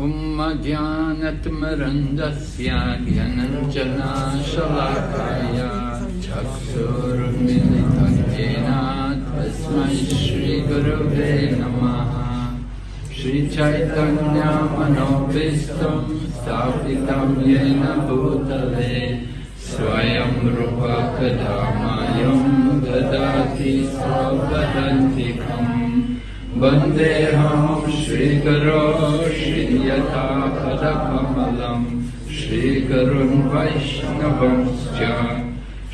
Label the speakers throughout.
Speaker 1: उम्मज्ञानतिमरन्दस्य ज्ञानञ्जनाशलाकाय चक्षुरुन्मिलितं येन तस्मै श्रीगुरवे नमः। श्रीचैतन्यमनोभीष्टं स्थापितं येन भूतले, स्वयं रूपकदामयं ददाति स्वपदन्तिकम्। वन्देऽहं श्रीगुरो श्रीयथापदकमलं श्रीगुरुन् वैष्णवंश्च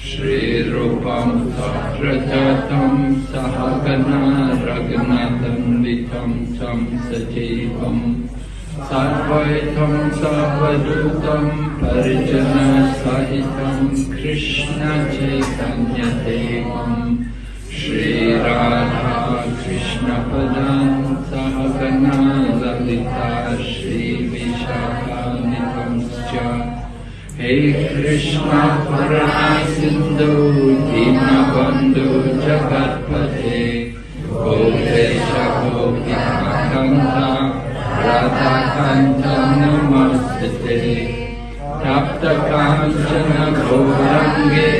Speaker 1: श्रीरूपं सप्रजातं सहगना रघुनाथन्वितं तं सजीवम्। सर्वैतं सर्वदूतं परिजनसहितं कृष्णचैतन्यदेवम्। श्रीराधा कृष्णपदान् सहगना ललिता श्रीविशाखानिकंश्च हे कृष्ण करुणा सिन्धु दीनबन्धु जगत्पते गोपेश गोपिकान्ता राधाकान्त नमस्ते। तप्तकाञ्चन गौरङ्गे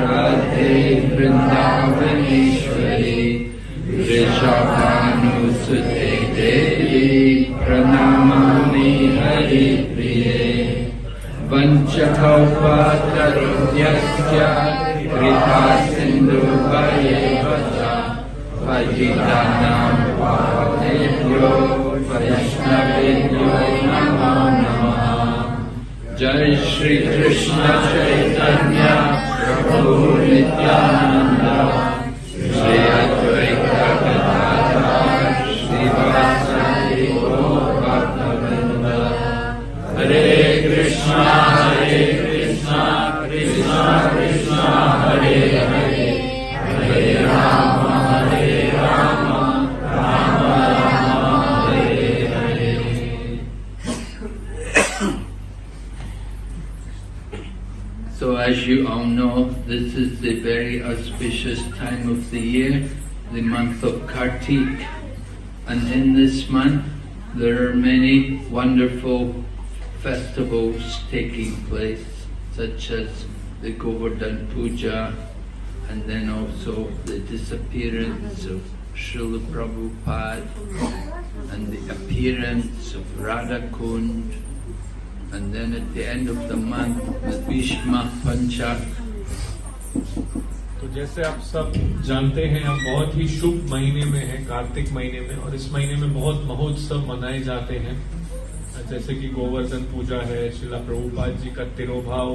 Speaker 1: राधे वृन्दावनेश्वरी। वृषभानुसुते देवी प्रणमामि हरिप्रिये। वञ्चकौपातरुभ्यश्च कृता सिन्धुभयेव च। पतितानां पावनेभ्यो वैष्णवेभ्यो नमो नमः। जय श्री कृष्ण चैतन्य प्रभु So as you all know, this is the very auspicious time of the year, the month of Kartik. And in this month, there are many wonderful festivals taking place, such as the Govardhan Puja, and then also the disappearance of Srila Prabhupada, and the appearance of Radha Kund, and then at the end of the month, the Bhishma Panchak.
Speaker 2: तो जैसे आप सब जानते हैं हम बहुत ही शुभ महीने में हैं कार्तिक महीने में और इस महीने में बहुत महोत्सव मनाए जाते हैं जैसे कि गोवर्धन पूजा है शिला प्रभुपाद जी का तिरोभाव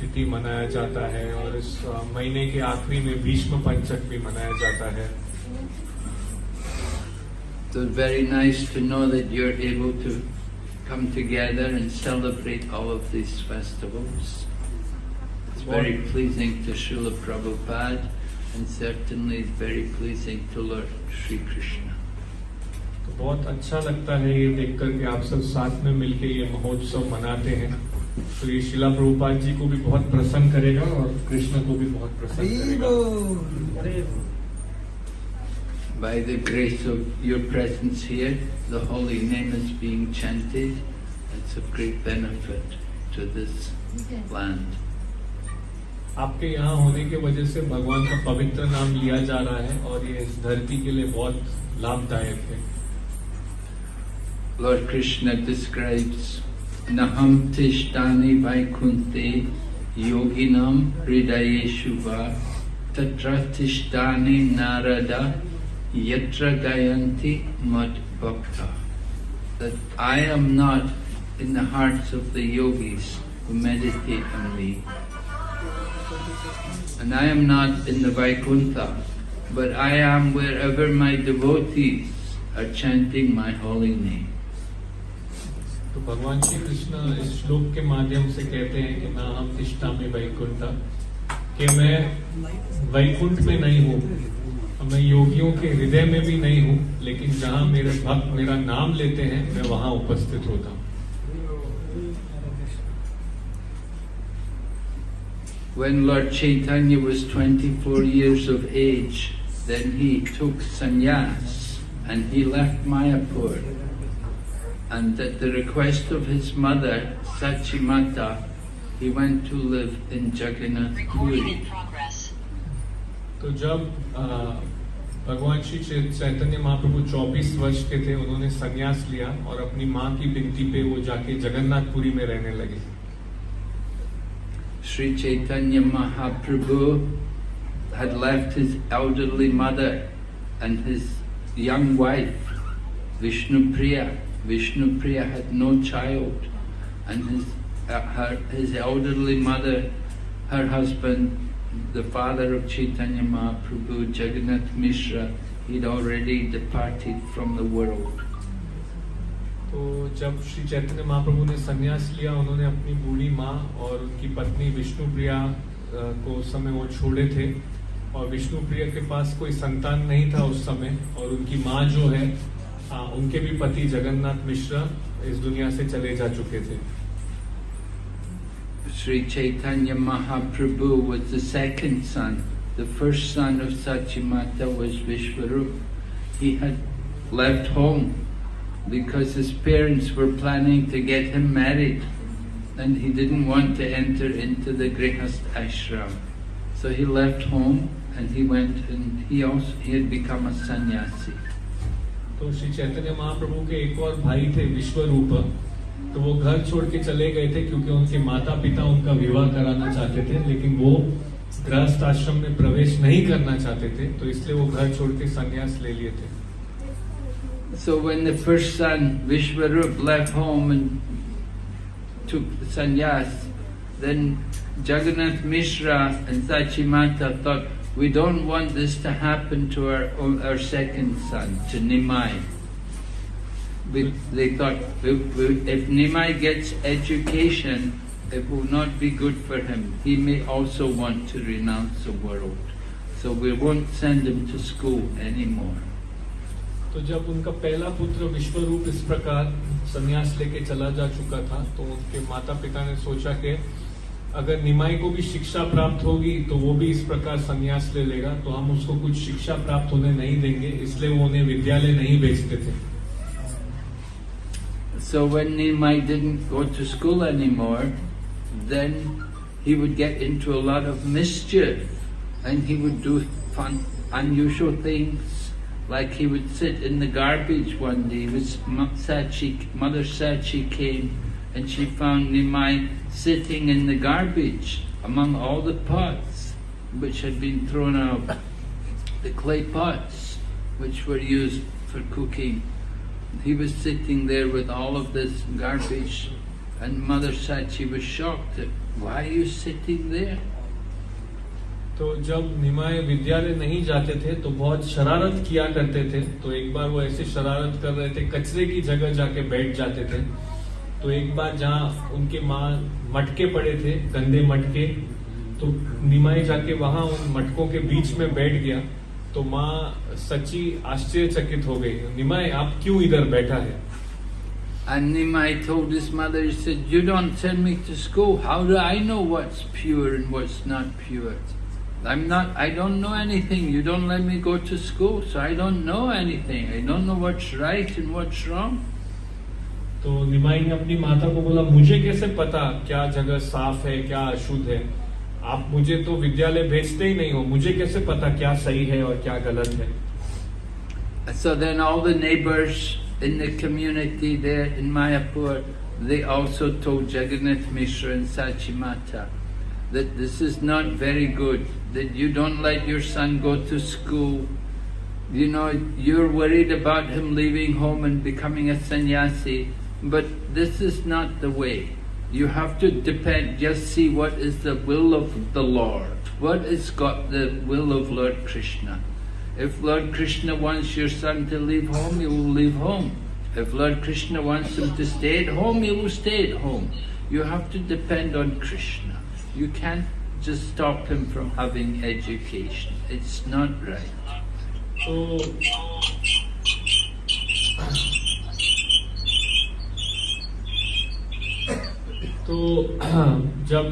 Speaker 2: तिथि मनाया जाता है और इस महीने के आखिरी में भीष्म पंचक भी मनाया जाता है
Speaker 1: So it's very nice to know that you're able to come together and celebrate all of these festivals. It's very pleasing to Srila Prabhupada and certainly it's very pleasing to Lord Sri Krishna.
Speaker 2: तो बहुत अच्छा लगता है ये देख कर के आप सब साथ में मिलके ये महोत्सव मनाते हैं तो ये शिला प्रभुपाद जी को भी बहुत प्रसन्न करेगा और कृष्ण को भी बहुत प्रसन्न करेगा
Speaker 1: By the grace of your presence here, the holy name is being chanted. It's of great benefit to this land.
Speaker 2: आपके यहाँ होने के वजह से भगवान का पवित्र नाम लिया जा रहा है और ये इस धरती के लिए बहुत लाभदायक है
Speaker 1: Lord Krishna describes Naham Tishtani Vaikunte Yoginam Hridayeshu Va Tatra Tishtani Narada Yatra Gayanti Mad Bhakta That I am not in the hearts of the yogis who meditate on me. And I am not in the Vaikuntha, but I am wherever my devotees are chanting my holy name.
Speaker 2: तो भगवान श्री कृष्ण इस श्लोक के माध्यम से कहते हैं कि ना हम तिष्ठा में वैकुंठ कि मैं वैकुंठ में नहीं हूँ मैं योगियों के हृदय में भी नहीं हूँ लेकिन जहाँ मेरे भक्त मेरा नाम लेते हैं मैं वहाँ उपस्थित होता हूँ
Speaker 1: When Lord Chaitanya was 24 years of age, then he took sannyas and he left Mayapur. And at the request of his mother, Sachimata, he went to live in Jagannath
Speaker 3: Recording
Speaker 1: Puri.
Speaker 3: in progress.
Speaker 2: तो जब अ, भगवान श्री चै- चैतन्य महाप्रभु 24 वर्ष के थे उन्होंने संन्यास लिया और अपनी माँ की बिनती पे वो जाके जगन्नाथपुरी में रहने लगे
Speaker 1: Sri Chaitanya Mahaprabhu had left his elderly mother and his young wife, Vishnu Priya. Vishnu Priya had no child, and his, uh, her, his elderly mother, her husband, the father of Chaitanya Mahaprabhu, Jagannath Mishra, he'd already departed from the world.
Speaker 2: तो जब श्री चैतन्य महाप्रभु ने संन्यास लिया उन्होंने अपनी बूढ़ी माँ और उनकी पत्नी विष्णु प्रिया अ, को उस समय वो छोड़े थे और विष्णु प्रिया के पास कोई संतान नहीं था उस समय और उनकी माँ जो है अ, उनके भी पति जगन्नाथ मिश्रा इस दुनिया से चले जा चुके थे
Speaker 1: Sri Chaitanya Mahaprabhu was the second son. The first son of Sachimata was Vishwarup. He had left home because his parents were planning to get him married and he didn't want to enter into the Grihast ashram. So he left home and he went and he also he had become a sannyasi.
Speaker 2: तो श्री चैतन्य महाप्रभु के एक और भाई थे विश्व रूप तो वो घर छोड़ के चले गए थे क्योंकि उनके माता पिता उनका विवाह कराना चाहते थे लेकिन वो गृहस्थ आश्रम में प्रवेश नहीं करना चाहते थे तो इसलिए वो घर छोड़ के संन्यास ले लिए थे।
Speaker 1: So when the first son, Vishwarup, left home and took sannyas, then Jagannath Mishra and Sachimata thought, we don't want this to happen to our, our second son, to Nimai. We, they thought, "We- we- if Nimai gets education, it will not be good for him. He may also want to renounce the world. So we won't send him to school anymore.
Speaker 2: तो जब उनका पहला पुत्र विश्वरूप इस प्रकार संन्यास लेके चला जा चुका था तो उनके माता पिता ने सोचा कि अगर निमाई को भी शिक्षा प्राप्त होगी तो वो भी इस प्रकार संन्यास ले लेगा तो हम उसको कुछ शिक्षा प्राप्त होने नहीं देंगे इसलिए वो उन्हें विद्यालय नहीं भेजते थे
Speaker 1: So when Nimai didn't go to school anymore, then he would get into a lot of mischief and he would do fun, unusual things. Like he would sit in the garbage one day. Was Sachi, Mother Sachi came and she found Nimai sitting in the garbage among all the pots which had been thrown out, the clay pots which were used for cooking. He was sitting there with all of this garbage, and Mother Sachi was shocked that, why are you sitting there?
Speaker 2: तो जब निमाय विद्यालय नहीं जाते थे तो बहुत शरारत किया करते थे तो एक बार वो ऐसे शरारत कर रहे थे कचरे की जगह जाके बैठ जाते थे तो एक बार जहाँ उनके माँ मटके पड़े थे गंदे मटके तो निमाई जाके वहाँ उन मटकों के बीच में बैठ गया तो माँ सच्ची आश्चर्यचकित हो गई निमाई आप क्यों इधर बैठा है
Speaker 1: And Nimai told his mother, he said, you don't send me to school, how do I know what's pure and what's not pure? I'm not, I don't know anything, you don't let me go to school, so I don't know anything, I don't know what's right and what's wrong.
Speaker 2: तो निमाई ने अपनी माता को बोला मुझे कैसे पता क्या जगह साफ है क्या अशुद्ध है आप मुझे तो विद्यालय भेजते ही नहीं हो मुझे कैसे पता क्या सही है और क्या गलत है
Speaker 1: So then all the neighbors in the community there in Mayapur, they also told Jagannath Mishra and Sachimata that this is not very good, that you don't let your son go to school. You know, you're worried about him leaving home and becoming a sannyasi, but this is not the way. You have to depend, just see what is the will of the Lord. What is God, the will of Lord Krishna? If Lord Krishna wants your son to leave home, he will leave home. If Lord Krishna wants him to stay at home, he will stay at home. You have to depend on Krishna. You can't just stop him from having education. It's not right.
Speaker 2: तो तो जब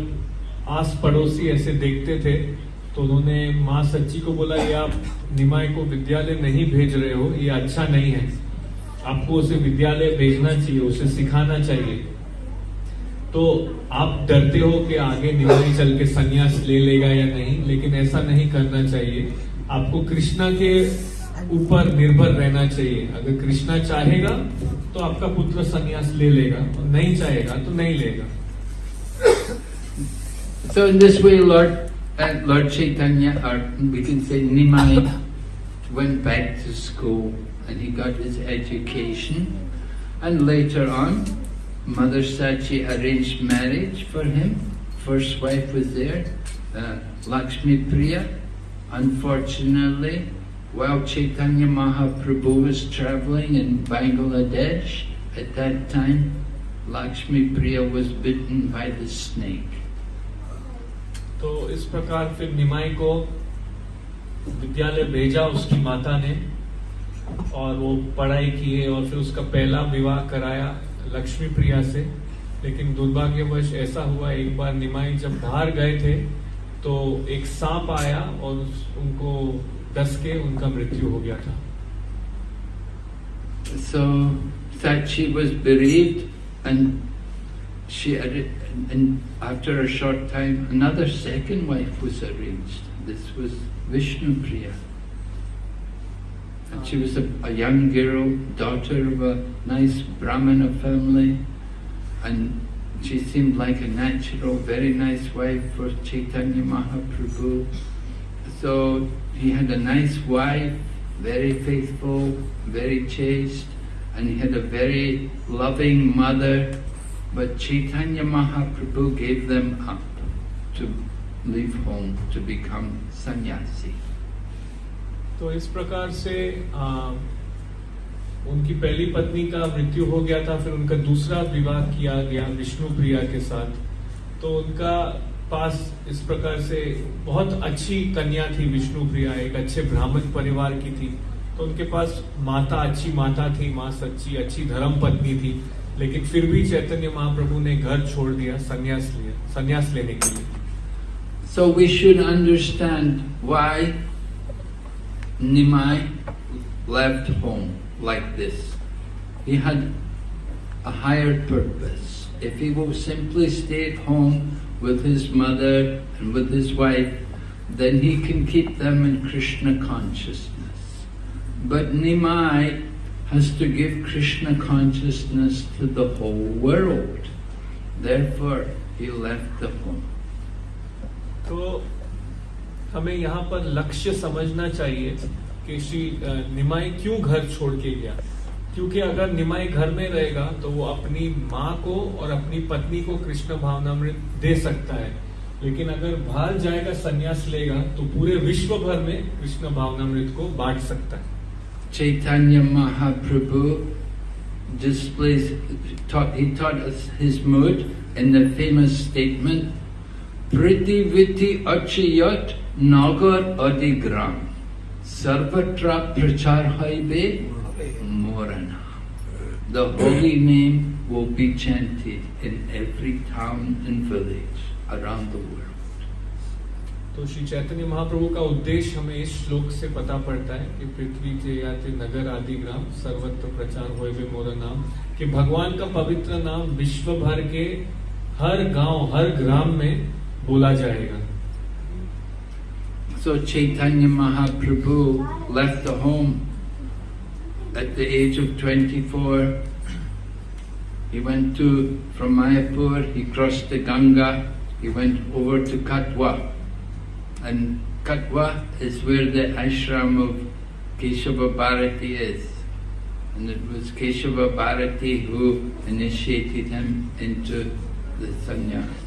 Speaker 2: आस पड़ोसी ऐसे देखते थे तो उन्होंने माँ सच्ची को बोला, ये आप निमाय को विद्यालय नहीं भेज रहे हो, ये अच्छा नहीं है। आपको उसे विद्यालय भेजना चाहिए, उसे सिखाना चाहिए। तो आप डरते हो कि आगे निमाई चल के संन्यास ले लेगा या नहीं, लेकिन ऐसा नहीं करना चाहिए। आपको कृष्णा के ऊपर निर्भर रहना चाहिए। अगर कृष्णा चाहेगा तो आपका पुत्र संन्यास ले लेगा, और नहीं चाहेगा तो नहीं लेगा।
Speaker 1: So in this way, Lord uh, Lord Chaitanya, or we can say Nimai, went back to school and he got his education. And later on, Mother Sachi arranged marriage for him. First wife was there, uh, Lakshmi Priya. Unfortunately, while Chaitanya Mahaprabhu was traveling in Bangladesh, at that time, Lakshmi Priya was bitten by the snake.
Speaker 2: तो इस प्रकार फिर निमाई को विद्यालय भेजा उसकी माता ने और वो पढ़ाई किए और फिर उसका पहला विवाह कराया लक्ष्मी प्रिया से। लेकिन दुर्भाग्यवश ऐसा हुआ, एक बार निमाई जब बाहर गए थे तो एक सांप आया और उनको डस के उनका मृत्यु हो गया था।
Speaker 1: So Sachi was bereaved and she and after a short time another second wife was arranged. This was Vishnu Priya. And she was a, a young girl, daughter of a nice Brahmana family, and she seemed like a natural, very nice wife for Chaitanya Mahaprabhu. So he had a nice wife, very faithful, very chaste, and he had a very loving mother but Chaitanya Mahaprabhu gave them up to leave home to become sannyasi.
Speaker 2: तो इस प्रकार से उनकी पहली पत्नी का मृत्यु हो गया था, फिर उनका दूसरा विवाह किया गया विष्णु प्रिया के साथ। तो उनका पास इस प्रकार से बहुत अच्छी कन्या थी विष्णु प्रिया, एक अच्छे ब्राह्मण परिवार की थी। तो उनके पास माता, अच्छी माता थी, माँ सच्ची, अच्छी धर्म पत्नी थी। लेकिन फिर भी चैतन्य महाप्रभु ने घर छोड़ दिया संन्यास लिया संन्यास लेने के लिए
Speaker 1: So we should understand why Nimai left home like this. He had a higher purpose. If he would simply stay at home with his mother and with his wife, then he can keep them in Krishna consciousness. But Nimai has to give Krishna consciousness to the whole world. Therefore, he left the home.
Speaker 2: तो हमें यहाँ पर लक्ष्य समझना चाहिए कि श्री निमाई क्यों घर छोड़ के गया क्योंकि अगर निमाई घर में रहेगा तो वो अपनी माँ को और अपनी पत्नी को कृष्ण भावनामृत दे सकता है लेकिन अगर बाहर जाएगा संन्यास लेगा तो पूरे विश्व भर में कृष्ण भावनामृत को बांट सकता है
Speaker 1: Chaitanya Mahaprabhu displays, taught, he taught us his mood in the famous statement, Priti Viti Achayat Nagar Adigram Sarvatra Prachar Haibe Morana. The holy name will be chanted in every town and village around the world.
Speaker 2: तो श्री चैतन्य महाप्रभु का उद्देश्य हमें इस श्लोक से पता पड़ता है कि पृथ्वी के या नगर आदि ग्राम सर्वत्र प्रचार हो मोरा नाम कि भगवान का पवित्र नाम विश्व भर के हर गाँव हर ग्राम में बोला जाएगा
Speaker 1: So Chaitanya Mahaprabhu left the home at the age of 24. He went to, from Mayapur, he crossed the Ganga, he went over to Katwa. And Katwa is where the ashram of Keshava Bharati is. And it was Keshava Bharati who initiated him into the sannyas.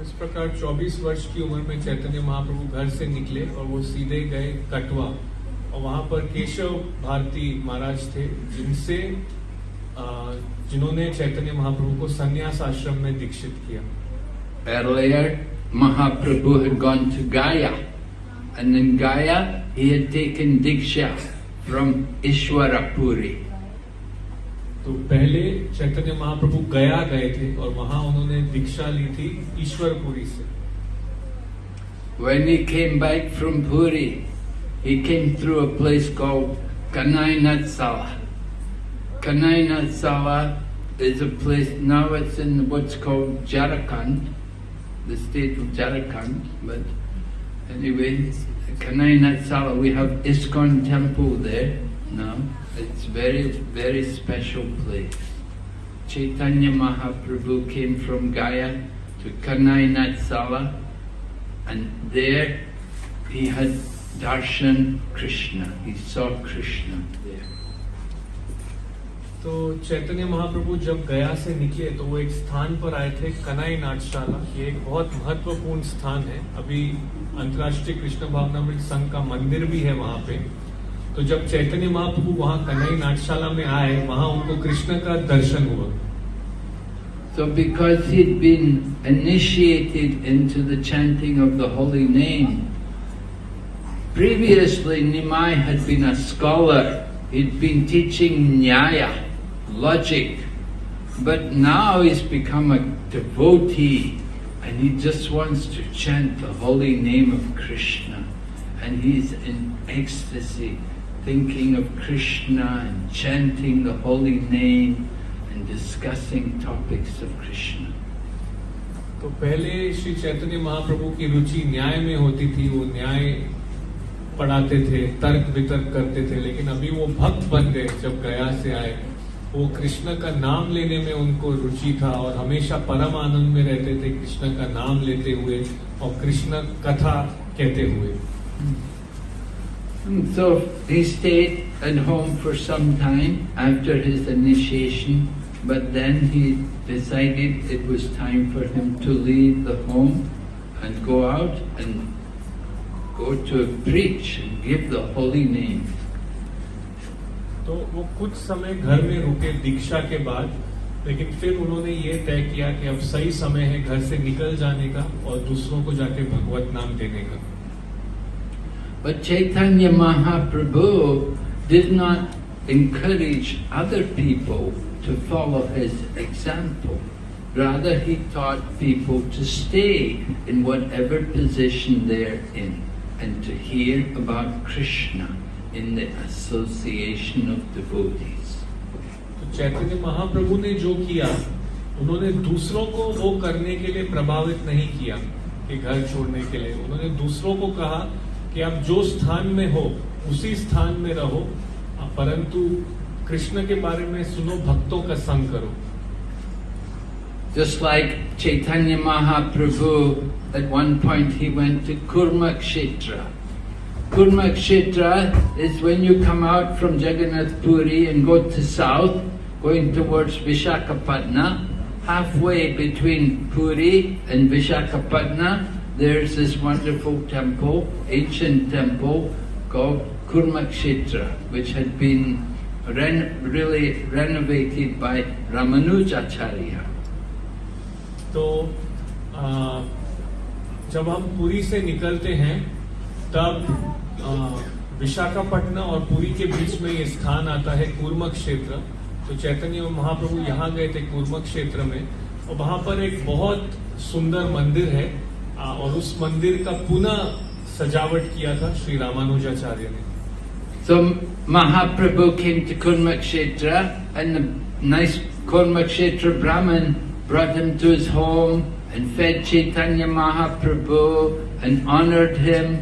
Speaker 2: इस प्रकार 24 वर्ष की उम्र में चैतन्य महाप्रभु घर से निकले और वो सीधे गए कटवा और वहाँ पर केशव भारती महाराज थे जिनसे जिन्होंने चैतन्य महाप्रभु को संन्यास आश्रम में दीक्षित किया
Speaker 1: Earlier, Mahaprabhu had gone to Gaya, and in Gaya he had taken Diksha from Ishwarapuri.
Speaker 2: तो पहले चैतन्य महाप्रभु गया गए थे और वहां उन्होंने दीक्षा ली थी ईश्वरपुरी से
Speaker 1: when he came back from Puri, he came through a place called Kanainatsala. Kanainatsala is a place, now it's in what's called Jharkhand, the state of Jharkhand, but anyway, Kanainatsala, we have ISKCON temple there now. It's very, very special place. Chaitanya Mahaprabhu came from Gaya to Kanainatsala and there he had darshan Krishna. He saw Krishna.
Speaker 2: तो चैतन्य महाप्रभु जब गया से निकले तो वो एक स्थान पर आए थे कनाई नाटशाला। ये एक बहुत महत्वपूर्ण स्थान है। अभी अंतर्राष्ट्रीय कृष्ण भावनामृत संघ का मंदिर भी है वहाँ पे। तो जब चैतन्य महाप्रभु वहाँ कनाई नाटशाला में आए वहाँ उनको कृष्ण का दर्शन हुआ।
Speaker 1: So because he'd been initiated into the chanting of the holy name, previously Nimai had been a scholar. He'd been teaching Nyaya, logic. But now he's become a devotee and he just wants to chant the holy name of Krishna. And he's in ecstasy, thinking of Krishna and chanting the holy name and discussing topics of Krishna.
Speaker 2: तो पहले श्री चैतन्य महाप्रभु की रुचि न्याय में होती थी वो न्याय पढ़ाते थे तर्क वितर्क करते थे लेकिन अभी वो भक्त बन गए जब गया से आए वो कृष्ण का नाम लेने में उनको रुचि था और हमेशा परम आनंद में रहते थे कृष्ण का नाम लेते हुए और कृष्ण कथा कहते हुए
Speaker 1: so he stayed at home for some time after his initiation, but then he decided it was time for him to leave the home and go out and go to preach and give the holy name.
Speaker 2: तो वो कुछ समय घर में रुके दीक्षा के बाद लेकिन फिर उन्होंने ये तय किया कि अब सही समय है घर से निकल जाने का और दूसरों को जाके भगवत नाम देने का
Speaker 1: But Chaitanya Mahaprabhu did not encourage other people to follow his example. Rather, he taught people to stay in whatever position they're in and to hear about Krishna in the association of devotees.
Speaker 2: तो चैतन्य महाप्रभु ने जो किया उन्होंने दूसरों को वो करने के लिए प्रभावित नहीं किया कि घर छोड़ने के लिए उन्होंने दूसरों को कहा कि आप जो स्थान में हो उसी स्थान में रहो परंतु कृष्ण के बारे में सुनो भक्तों का संग करो
Speaker 1: Just like Chaitanya Mahaprabhu, at one point he went to Kurmakshetra. Kurmakshetra is when you come out from Jagannath Puri and go to south, going towards Vishakhapatna. Halfway between Puri and Vishakhapatna, there's this wonderful temple, ancient temple called Kurmakshetra, which had been ren- really renovated by Ramanujacharya.
Speaker 2: तो आ, जब हम पुरी से निकलते हैं तब विशाखापट्टनम और पुरी के बीच में ये स्थान आता है कूर्म क्षेत्र। तो चैतन्य महाप्रभु यहाँ गए थे कूर्म क्षेत्र में। और वहाँ पर एक बहुत सुंदर मंदिर है और उस मंदिर का पुनः सजावट किया था श्री रामानुजाचार्य ने।
Speaker 1: तो महाप्रभु कूर्म क्षेत्र कूर्म क्षेत्र ब्राह्मण ब्रदम to home And fed Chaitanya Mahaprabhu and honored him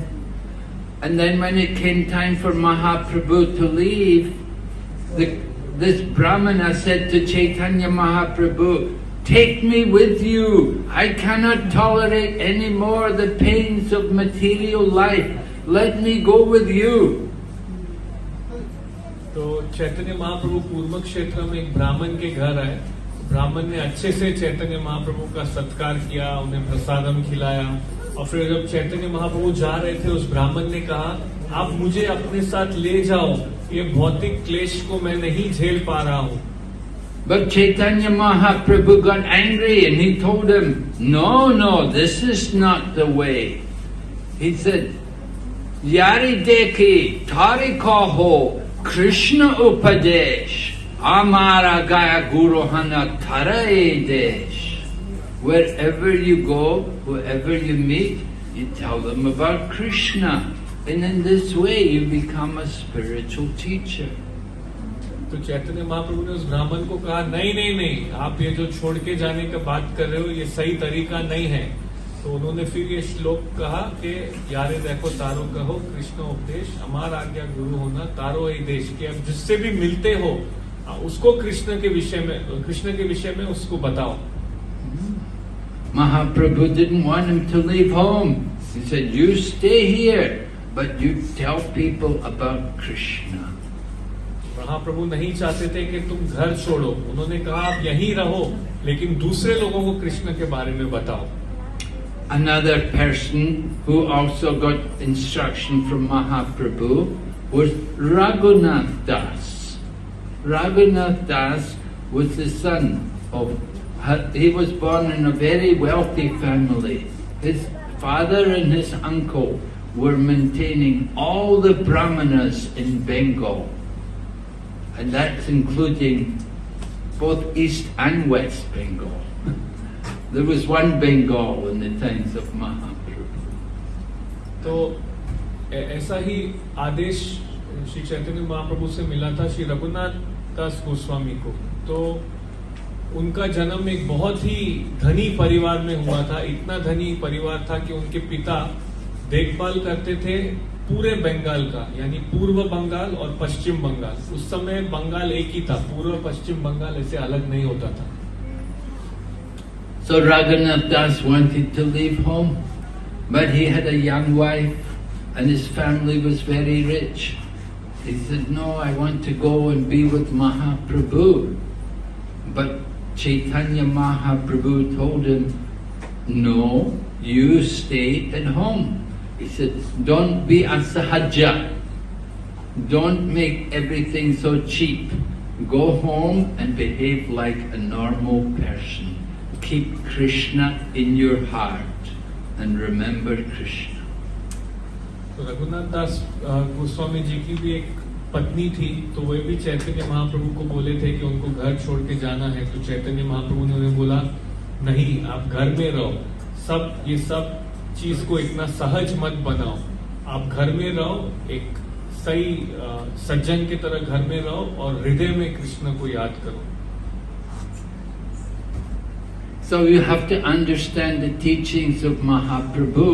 Speaker 1: And then when it came time for Mahaprabhu to leave, the, this Brahmana said to Chaitanya Mahaprabhu, Take me with you. I cannot tolerate any more the pains of material life. Let me go with you.
Speaker 2: तो चैतन्य महाप्रभु पूर्व क्षेत्र में एक ब्राह्मण के घर आए ब्राह्मण ने अच्छे से चैतन्य महाप्रभु का सत्कार किया उन्हें प्रसादम खिलाया और फिर जब चैतन्य महाप्रभु जा रहे थे उस ब्राह्मण ने कहा आप मुझे अपने साथ ले जाओ ये भौतिक क्लेश को मैं नहीं झेल पा रहा हूँ
Speaker 1: But Chaitanya Mahaprabhu got angry and he told him, No, no, this is not the way. He said, Yari deki tari kaho Krishna upadesh amara gaya guru hana tarae desh. Wherever you go, whoever you meet, You tell them about Krishna. And in this way, you become a spiritual teacher.
Speaker 2: तो चैतन्य महाप्रभु ने उस ब्राह्मण को कहा नहीं नहीं नहीं आप ये जो छोड़ के जाने का बात कर रहे हो ये सही तरीका नहीं है तो उन्होंने फिर ये श्लोक कहा कि यारे देखो तारो कहो कृष्ण उपदेश अमार आज्ञा गुरु होना तारो ही देश के अब जिससे भी मिलते हो उसको कृष्ण के विषय में कृष्ण के विषय में उसको बताओ
Speaker 1: Mahaprabhu didn't want him to leave home. He said, You stay here, but you tell people about Krishna.
Speaker 2: महाप्रभु नहीं चाहते थे कि तुम घर छोड़ो उन्होंने कहा आप यहीं रहो लेकिन दूसरे लोगों को कृष्ण के बारे में बताओ
Speaker 1: Another person who also got instruction from Mahaprabhu was Raghunath Das. Raghunath Das was the son of, he was born in a very wealthy family. His father and his uncle were maintaining all the brahmanas in Bengal. And that's including both East and West Bengal. There was one Bengal in the times of Mahaprabhu.
Speaker 2: तो ऐ- ऐसा ही आदेश श्री चैतन्य महाप्रभु से मिला था श्री रघुनाथ दास गोस्वामी को तो उनका जन्म एक बहुत ही धनी परिवार में हुआ था इतना धनी परिवार था कि उनके पिता देखभाल करते थे पूरे बंगाल का यानी पूर्व बंगाल और पश्चिम बंगाल उस समय बंगाल एक ही था पूर्व पश्चिम बंगाल ऐसे अलग नहीं होता था
Speaker 1: So Raghunath Das wanted to leave home, but he had a young wife and his family was very rich. He said, No, I want to go and be with Mahaprabhu. But Chaitanya Mahaprabhu told him, No, you stay at home. He said, Don't be a sahaja. Don't make everything so cheap. Go home and behave like a normal person. Keep Krishna in your heart and remember Krishna.
Speaker 2: तो रघुनाथ दास अ, गोस्वामी जी की भी एक पत्नी थी तो वे भी चैतन्य महाप्रभु को बोले थे कि उनको घर छोड़ के जाना है। तो चैतन्य महाप्रभु ने उन्हें बोला नहीं आप घर में रहो। सब ये सब चीज़ को इतना सहज मत बनाओ। आप घर में रहो एक सही सज्जन की तरह घर में रहो और हृदय में कृष्ण को याद करो।
Speaker 1: So you have to understand the teachings of Mahaprabhu.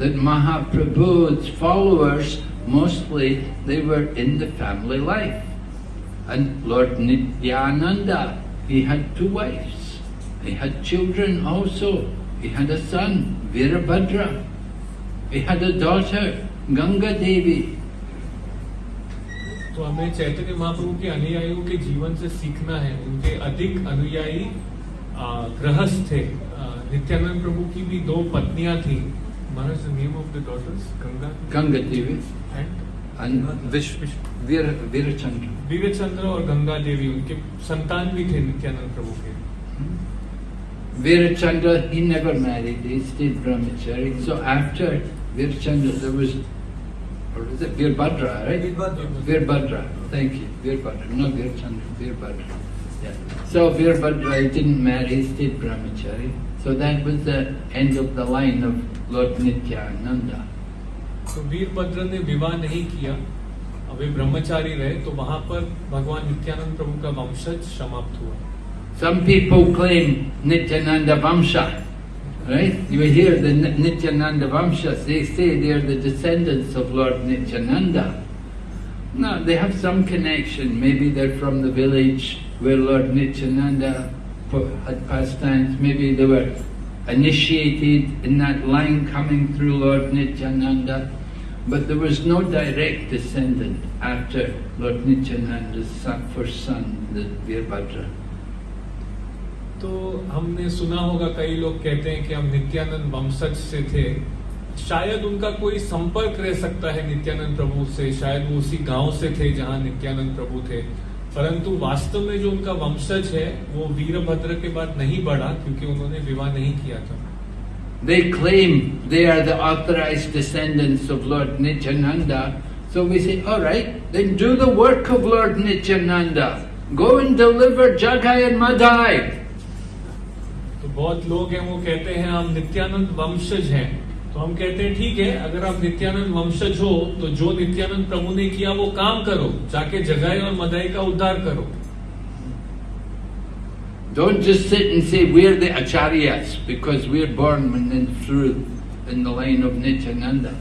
Speaker 1: That Mahaprabhu's followers, mostly, they were in the family life. And Lord Nityananda, he had two wives. He had children also. He had a son, Virabhadra. He had a daughter, Ganga Devi.
Speaker 2: तो हमें चैतन्य महाप्रभु के अनुयायियों के जीवन से सीखना है उनके अधिक अनुयायी आ, गृहस्थ थे आ, नित्यानंद प्रभु की भी दो पत्नियां थी महाराज name of the daughters Ganga
Speaker 1: Ganga Devi
Speaker 2: and
Speaker 1: And Vish, Vir, Virachandra.
Speaker 2: विवेचंद्र और गंगा देवी उनके संतान भी थे नित्यानंद प्रभु के
Speaker 1: Virachandra, he never married, he stayed brahmachari. So after Virachandra, there was, or is it Virbhadra, right?
Speaker 3: Virbhadra.
Speaker 1: Virbhadra, thank you, Virbhadra, not Virachandra, Virbhadra. Yeah. So Virbhadra he didn't marry, he stayed brahmachari. So that was the end of the line of Lord Nityananda.
Speaker 2: तो वीरभद्र ने विवाह नहीं किया अब वे ब्रह्मचारी रहे तो वहां पर भगवान नित्यानंद प्रभु का वंशज समाप्त हुआ
Speaker 1: Some people claim Nityananda Vamsha, right? You hear the Ni- Nityananda Vamsha, they say they're the descendants of Lord Nityananda. No, they have some connection. Maybe they're from the village where Lord Nityananda pu- had pastimes. Maybe they were initiated in that line coming through Lord Nityananda. But there was no direct descendant after Lord Nityananda's first son, the Virabhadra.
Speaker 2: तो हमने सुना होगा कई लोग कहते हैं कि हम नित्यानंद वंशज से थे। शायद उनका कोई संपर्क रह सकता है नित्यानंद प्रभु से। शायद वो उसी गाँव से थे जहाँ नित्यानंद प्रभु थे। परंतु वास्तव में जो उनका वंशज है वो वीरभद्र के बाद नहीं बढ़ा क्योंकि उन्होंने विवाह नहीं किया था।
Speaker 1: They claim they are the authorized descendants of Lord Nityananda. So we say, all right, then do the work of Lord Nityananda. Go and deliver Jagai and Madhai.
Speaker 2: तो बहुत लोग हैं वो कहते हैं हम नित्यानंद वंशज हैं तो हम कहते हैं ठीक है अगर आप नित्यानंद वंशज हो तो जो नित्यानंद प्रभु ने किया वो काम करो जाके जगाई और मदाई का उद्धार करो
Speaker 1: Don't just sit and say we're the acharyas because we're born and through in the line of Nityananda.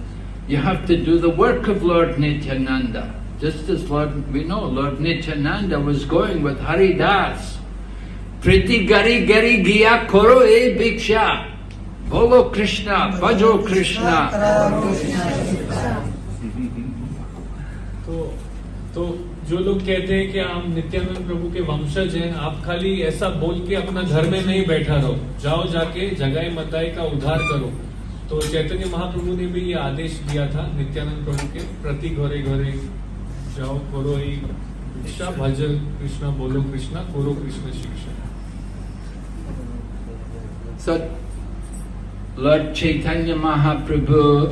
Speaker 1: You have to do the work of Lord Nityananda. Just as Lord, we know Lord Nityananda was going with Hari Das. Priti gari gari giya koro e bhiksha. Bolo Krishna, bhajo Krishna.
Speaker 2: जो लोग कहते हैं कि हम नित्यानंद प्रभु के वंशज हैं आप खाली ऐसा बोल के अपना घर में नहीं बैठा रहो। जाओ जाके जगाई मताई का उद्धार करो। तो चैतन्य महाप्रभु ने भी ये आदेश दिया था नित्यानंद प्रभु के प्रति घरे घरे जाओ करो ही शिक्षा भजन कृष्णा बोलो कृष्णा करो कृष्ण शिक्षा।
Speaker 1: So, Lord Mahaprabhu's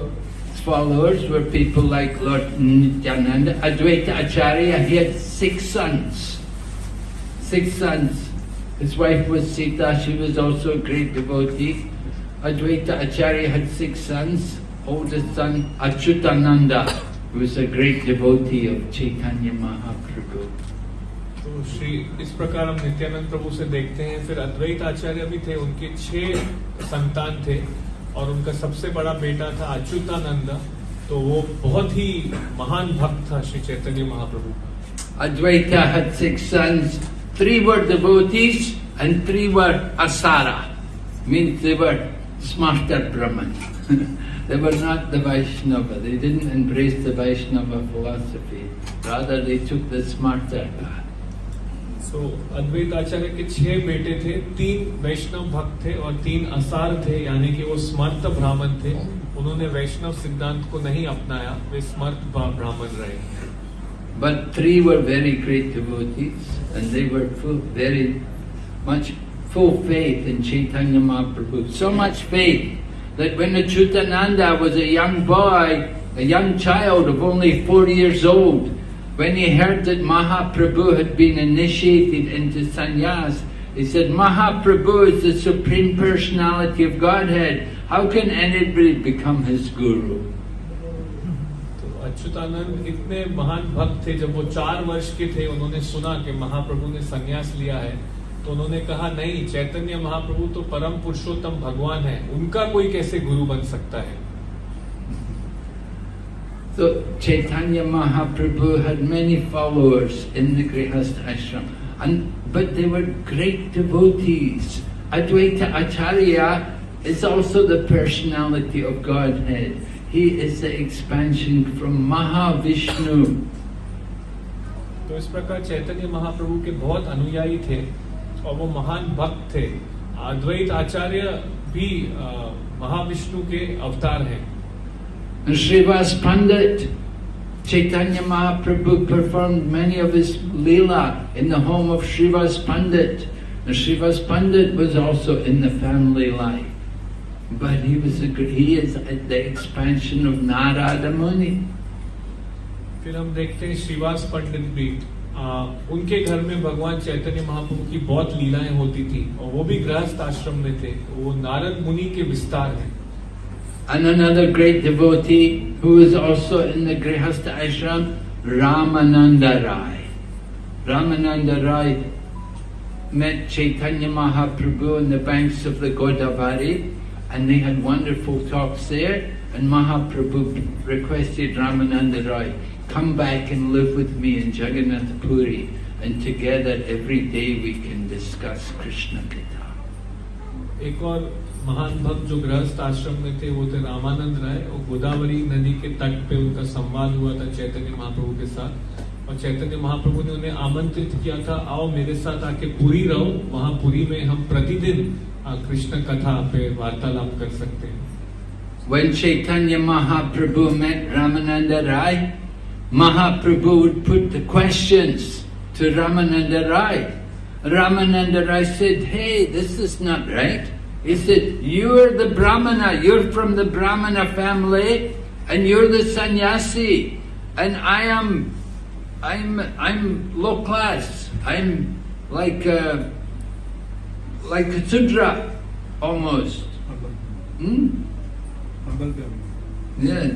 Speaker 1: followers were people like Lord Nityananda. Advaita Acharya, he had six sons. Six sons. His wife was Sita, she was also a great devotee. Advaita Acharya had six sons. Oldest son, Achyutananda, who was a great devotee of Chaitanya Mahaprabhu.
Speaker 2: तो श्री इस प्रकार हम नित्यानंद प्रभु से देखते हैं फिर अद्वैत आचार्य भी थे उनके छह संतान थे और उनका सबसे बड़ा बेटा था अच्युतानंद तो वो बहुत ही महान भक्त था Shri Chaitanya Mahaprabhu
Speaker 1: Advaita had six sons. Three were devotees and three were asara. Means they were smarter Brahman. they were not the Vaishnava. They didn't embrace the Vaishnava philosophy. Rather, they took the smarter path.
Speaker 2: So so, अद्वैत आचार्य के छह बेटे थे तीन वैष्णव भक्त थे और तीन असार थे यानी कि वो स्मर्त ब्राह्मण थे। उन्होंने वैष्णव सिद्धांत को नहीं अपनाया वे स्मर्त ब्राह्मण रहे।
Speaker 1: But three were very great devotee and they were very much full faith in Chaitanya Mahaprabhu so much faith that when Achyutananda was a young boy a young child of only 40 years old when he heard that Mahaprabhu had been initiated into sannyas, he said, Mahaprabhu is the Supreme Personality of Godhead. How can anybody become his guru?
Speaker 2: तो अच्युतानंद इतने महान भक्त थे जब वो चार वर्ष के थे उन्होंने सुना कि महाप्रभु ने संन्यास लिया है तो उन्होंने कहा नहीं चैतन्य महाप्रभु तो परम पुरुषोत्तम भगवान है उनका कोई कैसे गुरु बन सकता है
Speaker 1: So Chaitanya Mahaprabhu had many followers in the Grihastha ashram, and but they were great devotees. Advaita Acharya is also the personality of Godhead. He is the expansion from Mahavishnu.
Speaker 2: तो इस प्रकार चैतन्य महाप्रभु के बहुत अनुयायी थे और वो महान भक्त थे अद्वैत आचार्य भी महाविष्णु के अवतार हैं
Speaker 1: Srivas Pandit, Chaitanya Mahaprabhu performed many of his leela in the home of Srivas Pandit. And Srivas Pandit was also in the family life. But he was a, he is at the expansion of Narada Muni.
Speaker 2: फिर हम देखते हैं श्रीवास पंडित भी आ, उनके घर में भगवान चैतन्य महाप्रभु की बहुत लीलाएँ होती थी और वो भी गृहस्थ आश्रम में थे वो नारद मुनि के विस्तार हैं
Speaker 1: And another great devotee who is also in the Grihastha ashram, Ramananda Rai. Ramananda Rai met Chaitanya Mahaprabhu on the banks of the Godavari and they had wonderful talks there and Mahaprabhu requested Ramananda Rai, come back and live with me in Jagannath Puri and together every day we can discuss Krishna Katha.
Speaker 2: एक और महान भक्त जो गृहस्थ आश्रम में थे वो थे रामानंद राय और गोदावरी नदी के तट पे उनका संवाद हुआ था चैतन्य महाप्रभु के साथ और चैतन्य महाप्रभु ने उन्हें आमंत्रित किया था आओ मेरे साथ आके पुरी रहो वहाँ पुरी में हम प्रतिदिन कृष्ण कथा पे वार्तालाप कर सकते हैं
Speaker 1: When Chaitanya Mahaprabhu met Ramananda Rai, Mahaprabhu would put the questions to Ramananda Rai. Ramananda Rai said, Hey, this is not right. He said, You're the Brahmana, you're from the Brahmana family, and you're the sannyasi, and I am I'm I'm low class. I'm like a, like a Sudra almost. Hmm? Yeah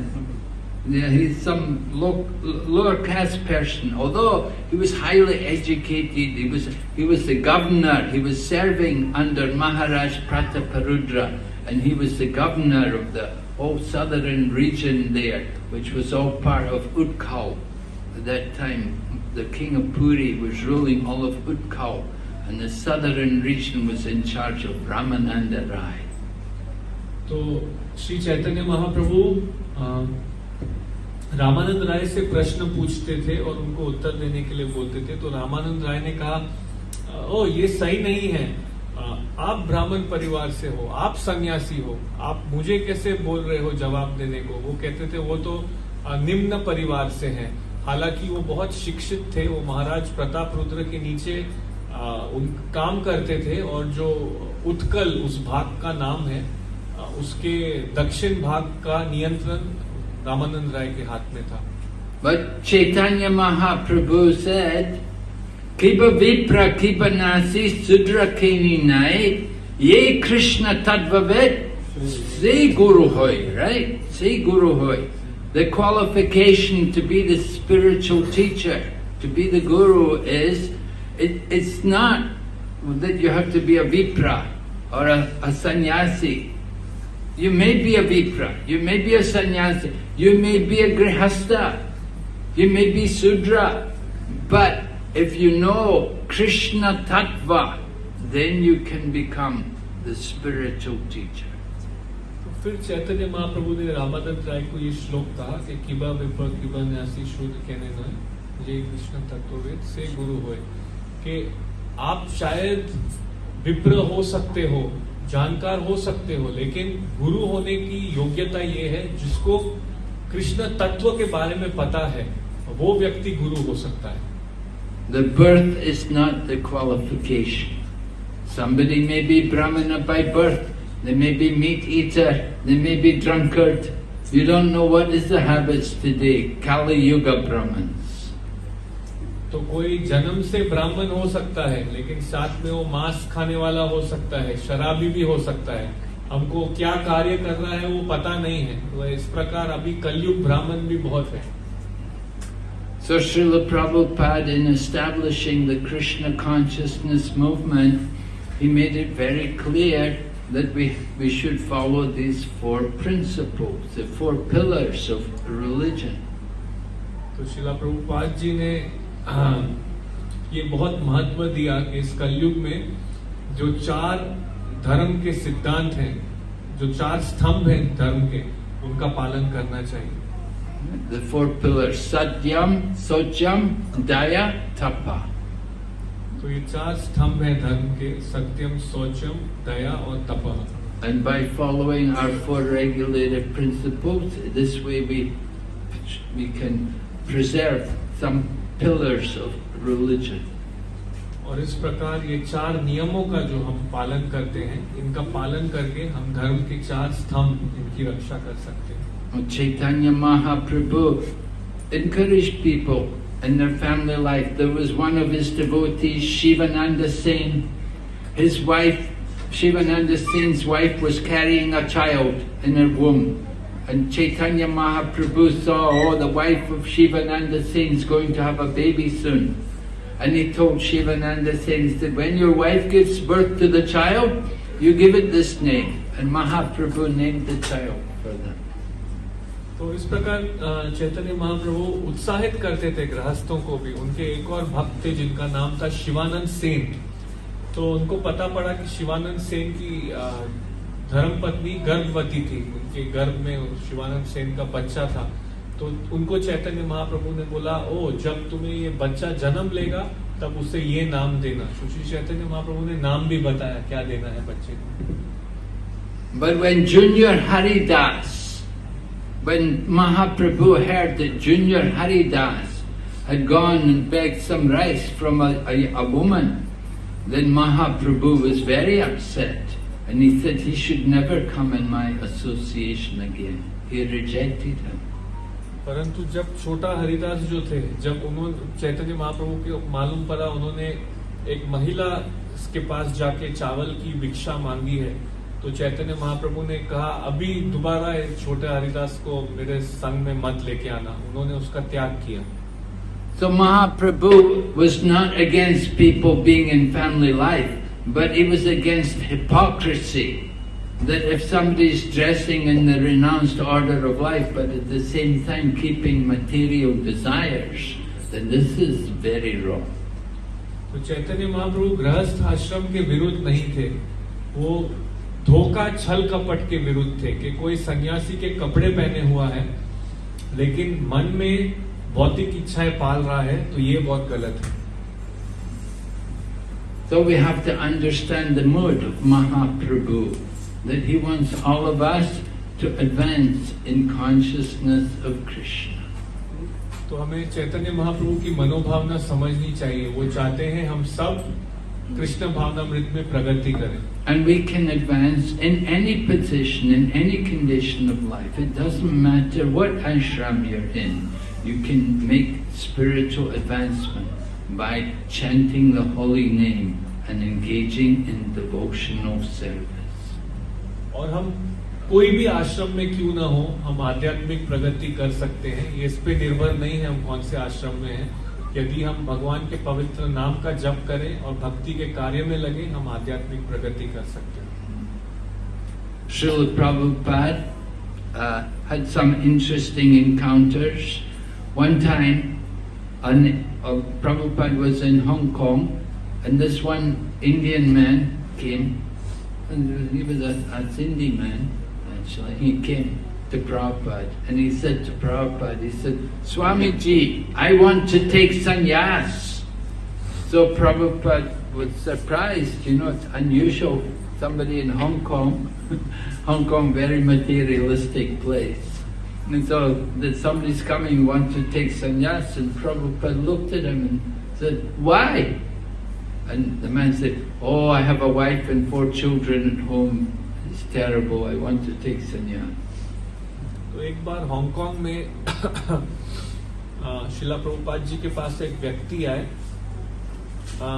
Speaker 1: he's some low, lower class person. Although he was highly educated, he was, he was the governor, he was serving under Maharaj Prataparudra, and he was the governor of the whole southern region there, which was all part of Utkal. At that time, the king of Puri was ruling all of Utkal, and the southern region was in charge of Ramananda Rai.
Speaker 2: So, Sri Chaitanya Mahaprabhu, uh, Ramanand राय से प्रश्न पूछते थे और उनको उत्तर देने के लिए बोलते थे तो रामानंद राय ने कहा, ओ, ये सही नहीं है। आप ब्राह्मण परिवार से हो, आप सन्यासी हो, आप मुझे कैसे बोल रहे हो जवाब देने को? वो कहते थे, वो तो निम्न परिवार से हैं। हालाँकि वो बहुत शिक्षित थे, वो महाराज प्रताप रुद्र के नीचे उन, काम करते थे और जो उत्कल उस भाग का नाम है उसके दक्षिण भाग का नियंत्रण रामानंद राय के हाथ में था
Speaker 1: But Chaitanya Mahaprabhu said, Kiba Vipra Kiba Nasi Sudra Keni Nai Ye Krishna Tadvavet Se Guru Hoy, right? Se Guru Hoy. The qualification to be the spiritual teacher, to be the Guru is, it, it's not that you have to be a Vipra or a, a sannyasi. You may be a Vipra, you may be a sannyasi, you may be a Grihastha, you may be Sudra, but if you know Krishna Tattva, then you can become the spiritual teacher.
Speaker 2: तो फिर चैतन्य महाप्रभु ने रामानंद राय को ये श्लोक कहा कि किबा विपर किबा न्यासी शुद्ध कहने न ये कृष्ण तत्ववेद से गुरु होए कि आप शायद विप्र हो सकते हो जानकार हो सकते हो लेकिन गुरु होने की योग्यता ये है जिसको कृष्ण तत्व के बारे में पता है वो व्यक्ति गुरु हो सकता है
Speaker 1: The birth is not the qualification. Somebody may be Brahmana by birth, they may be meat eater, they may be drunkard. You don't know what is the habits today, Kali Yuga Brahmins.
Speaker 2: तो कोई जन्म से ब्राह्मण हो सकता है लेकिन साथ में वो मांस खाने वाला हो सकता है शराबी भी हो सकता है हमको क्या कार्य कर रहा है वो पता नहीं है तो इस प्रकार अभी कलयुग ब्राह्मण भी बहुत है
Speaker 1: So Srila Prabhupada, in establishing the Krishna consciousness movement, he made it very clear that we, we should follow these four principles, the four pillars of religion.
Speaker 2: तो शिला प्रभुपाद जी ने हाँ, ये बहुत महत्व दिया कि इस कलयुग में जो चार धर्म के सिद्धांत हैं जो चार स्तंभ हैं धर्म के उनका पालन करना चाहिए
Speaker 1: The four pillars, Satyam, Socham, Daya, Tapa.
Speaker 2: तो ये चार स्तंभ हैं धर्म के सत्यम शौचम दया और तपह
Speaker 1: And by following our four regulated principles, this way we, we can preserve some pillars of religion.
Speaker 2: और इस प्रकार ये चार नियमों का जो हम पालन करते हैं इनका पालन करके हम धर्म के चार स्तंभ इनकी रक्षा कर सकते हैं
Speaker 1: Chaitanya Mahaprabhu encouraged people in their family life. There was one of his devotees, Shivananda Sen. His wife, Shivananda Sen's wife, was carrying a child in her womb. And Chaitanya Mahaprabhu saw, oh, the wife of Shivananda Sen is going to have a baby soon. And he told Shivananda Sen, he said, when your wife gives birth to the child, you give it this name. And Mahaprabhu named the child for them.
Speaker 2: तो इस प्रकार अ, चैतन्य महाप्रभु उत्साहित करते थे गृहस्थों को भी उनके एक और भक्त थे जिनका नाम था शिवानंद सेन तो उनको पता पड़ा कि शिवानंद सेन की अ, धर्मपत्नी गर्भवती थी उनके गर्भ में शिवानंद सेन का बच्चा था तो उनको चैतन्य महाप्रभु ने बोला ओ जब तुम्हें ये बच्चा जन्म लेगा तब उसे ये नाम देना सुश्री चैतन्य महाप्रभु ने नाम भी बताया क्या देना है बच्चे को
Speaker 1: But when Junior Haridas, when Mahaprabhu heard that Junior Haridas had gone and begged some rice from a, a, a woman, then Mahaprabhu was very upset and he said he should never come in my association again. He rejected him.
Speaker 2: परंतु जब छोटा हरिदास जो थे जब उन्होंने चैतन्य महाप्रभु के मालूम पड़ा उन्होंने एक महिला के पास जाके चावल की भिक्षा मांगी है तो चैतन्य महाप्रभु ने कहा अभी दोबारा इस छोटे हरिदास को मेरे संग में मत लेके आना उन्होंने उसका त्याग किया
Speaker 1: So Mahaprabhu was not against people being in family life, but he was against hypocrisy. That if somebody is dressing in the renounced order of life, but at the same time keeping material desires, then this is very wrong.
Speaker 2: तो चैतन्य महाप्रभु गृहस्थ आश्रम के विरुद्ध नहीं थे वो धोखा छल कपट के विरुद्ध थे कि कोई सन्यासी के कपड़े पहने हुआ है लेकिन मन में भौतिक इच्छाएँ पाल रहा है तो ये बहुत गलत है
Speaker 1: So we have to understand the mood of Mahaprabhu, that he wants all of us to advance in consciousness of Krishna.
Speaker 2: तो हमें चैतन्य महाप्रभु की मनोभावना समझनी चाहिए वो चाहते हैं हम सब कृष्ण भावनामृत में प्रगति करें
Speaker 1: And we can advance in any position, in any condition of life. It doesn't matter what ashram you're in. You can make spiritual advancement By chanting the holy name and engaging in devotional service.
Speaker 2: और हम कोई भी आश्रम में क्यों ना हो हम आध्यात्मिक प्रगति कर सकते हैं ये इस पे निर्भर नहीं है हम कौन से आश्रम में हैं यदि हम भगवान के पवित्र नाम का जप करें और भक्ति के कार्य में लगे हम आध्यात्मिक प्रगति कर सकते हैं
Speaker 1: Srila Prabhupada uh, had some interesting encounters. One time, an, uh, Prabhupada was in Hong Kong, and this one Indian man came, and he was a, a Sindhi man, actually. He came to Prabhupada, and he said to Prabhupada, he said, Swamiji, I want to take sannyas. So Prabhupada was surprised, you know, it's unusual. Somebody in Hong Kong, Hong Kong, very materialistic place. And so that somebody's coming, wants to take sannyas, and Prabhupada looked at him and said, Why? And the man said, Oh, I have a wife and four children at home. It's terrible. I want to take sannyas.
Speaker 2: तो एक बार Hong Kong में अ, शिला प्रभुपाद जी के पास एक व्यक्ति आए अ,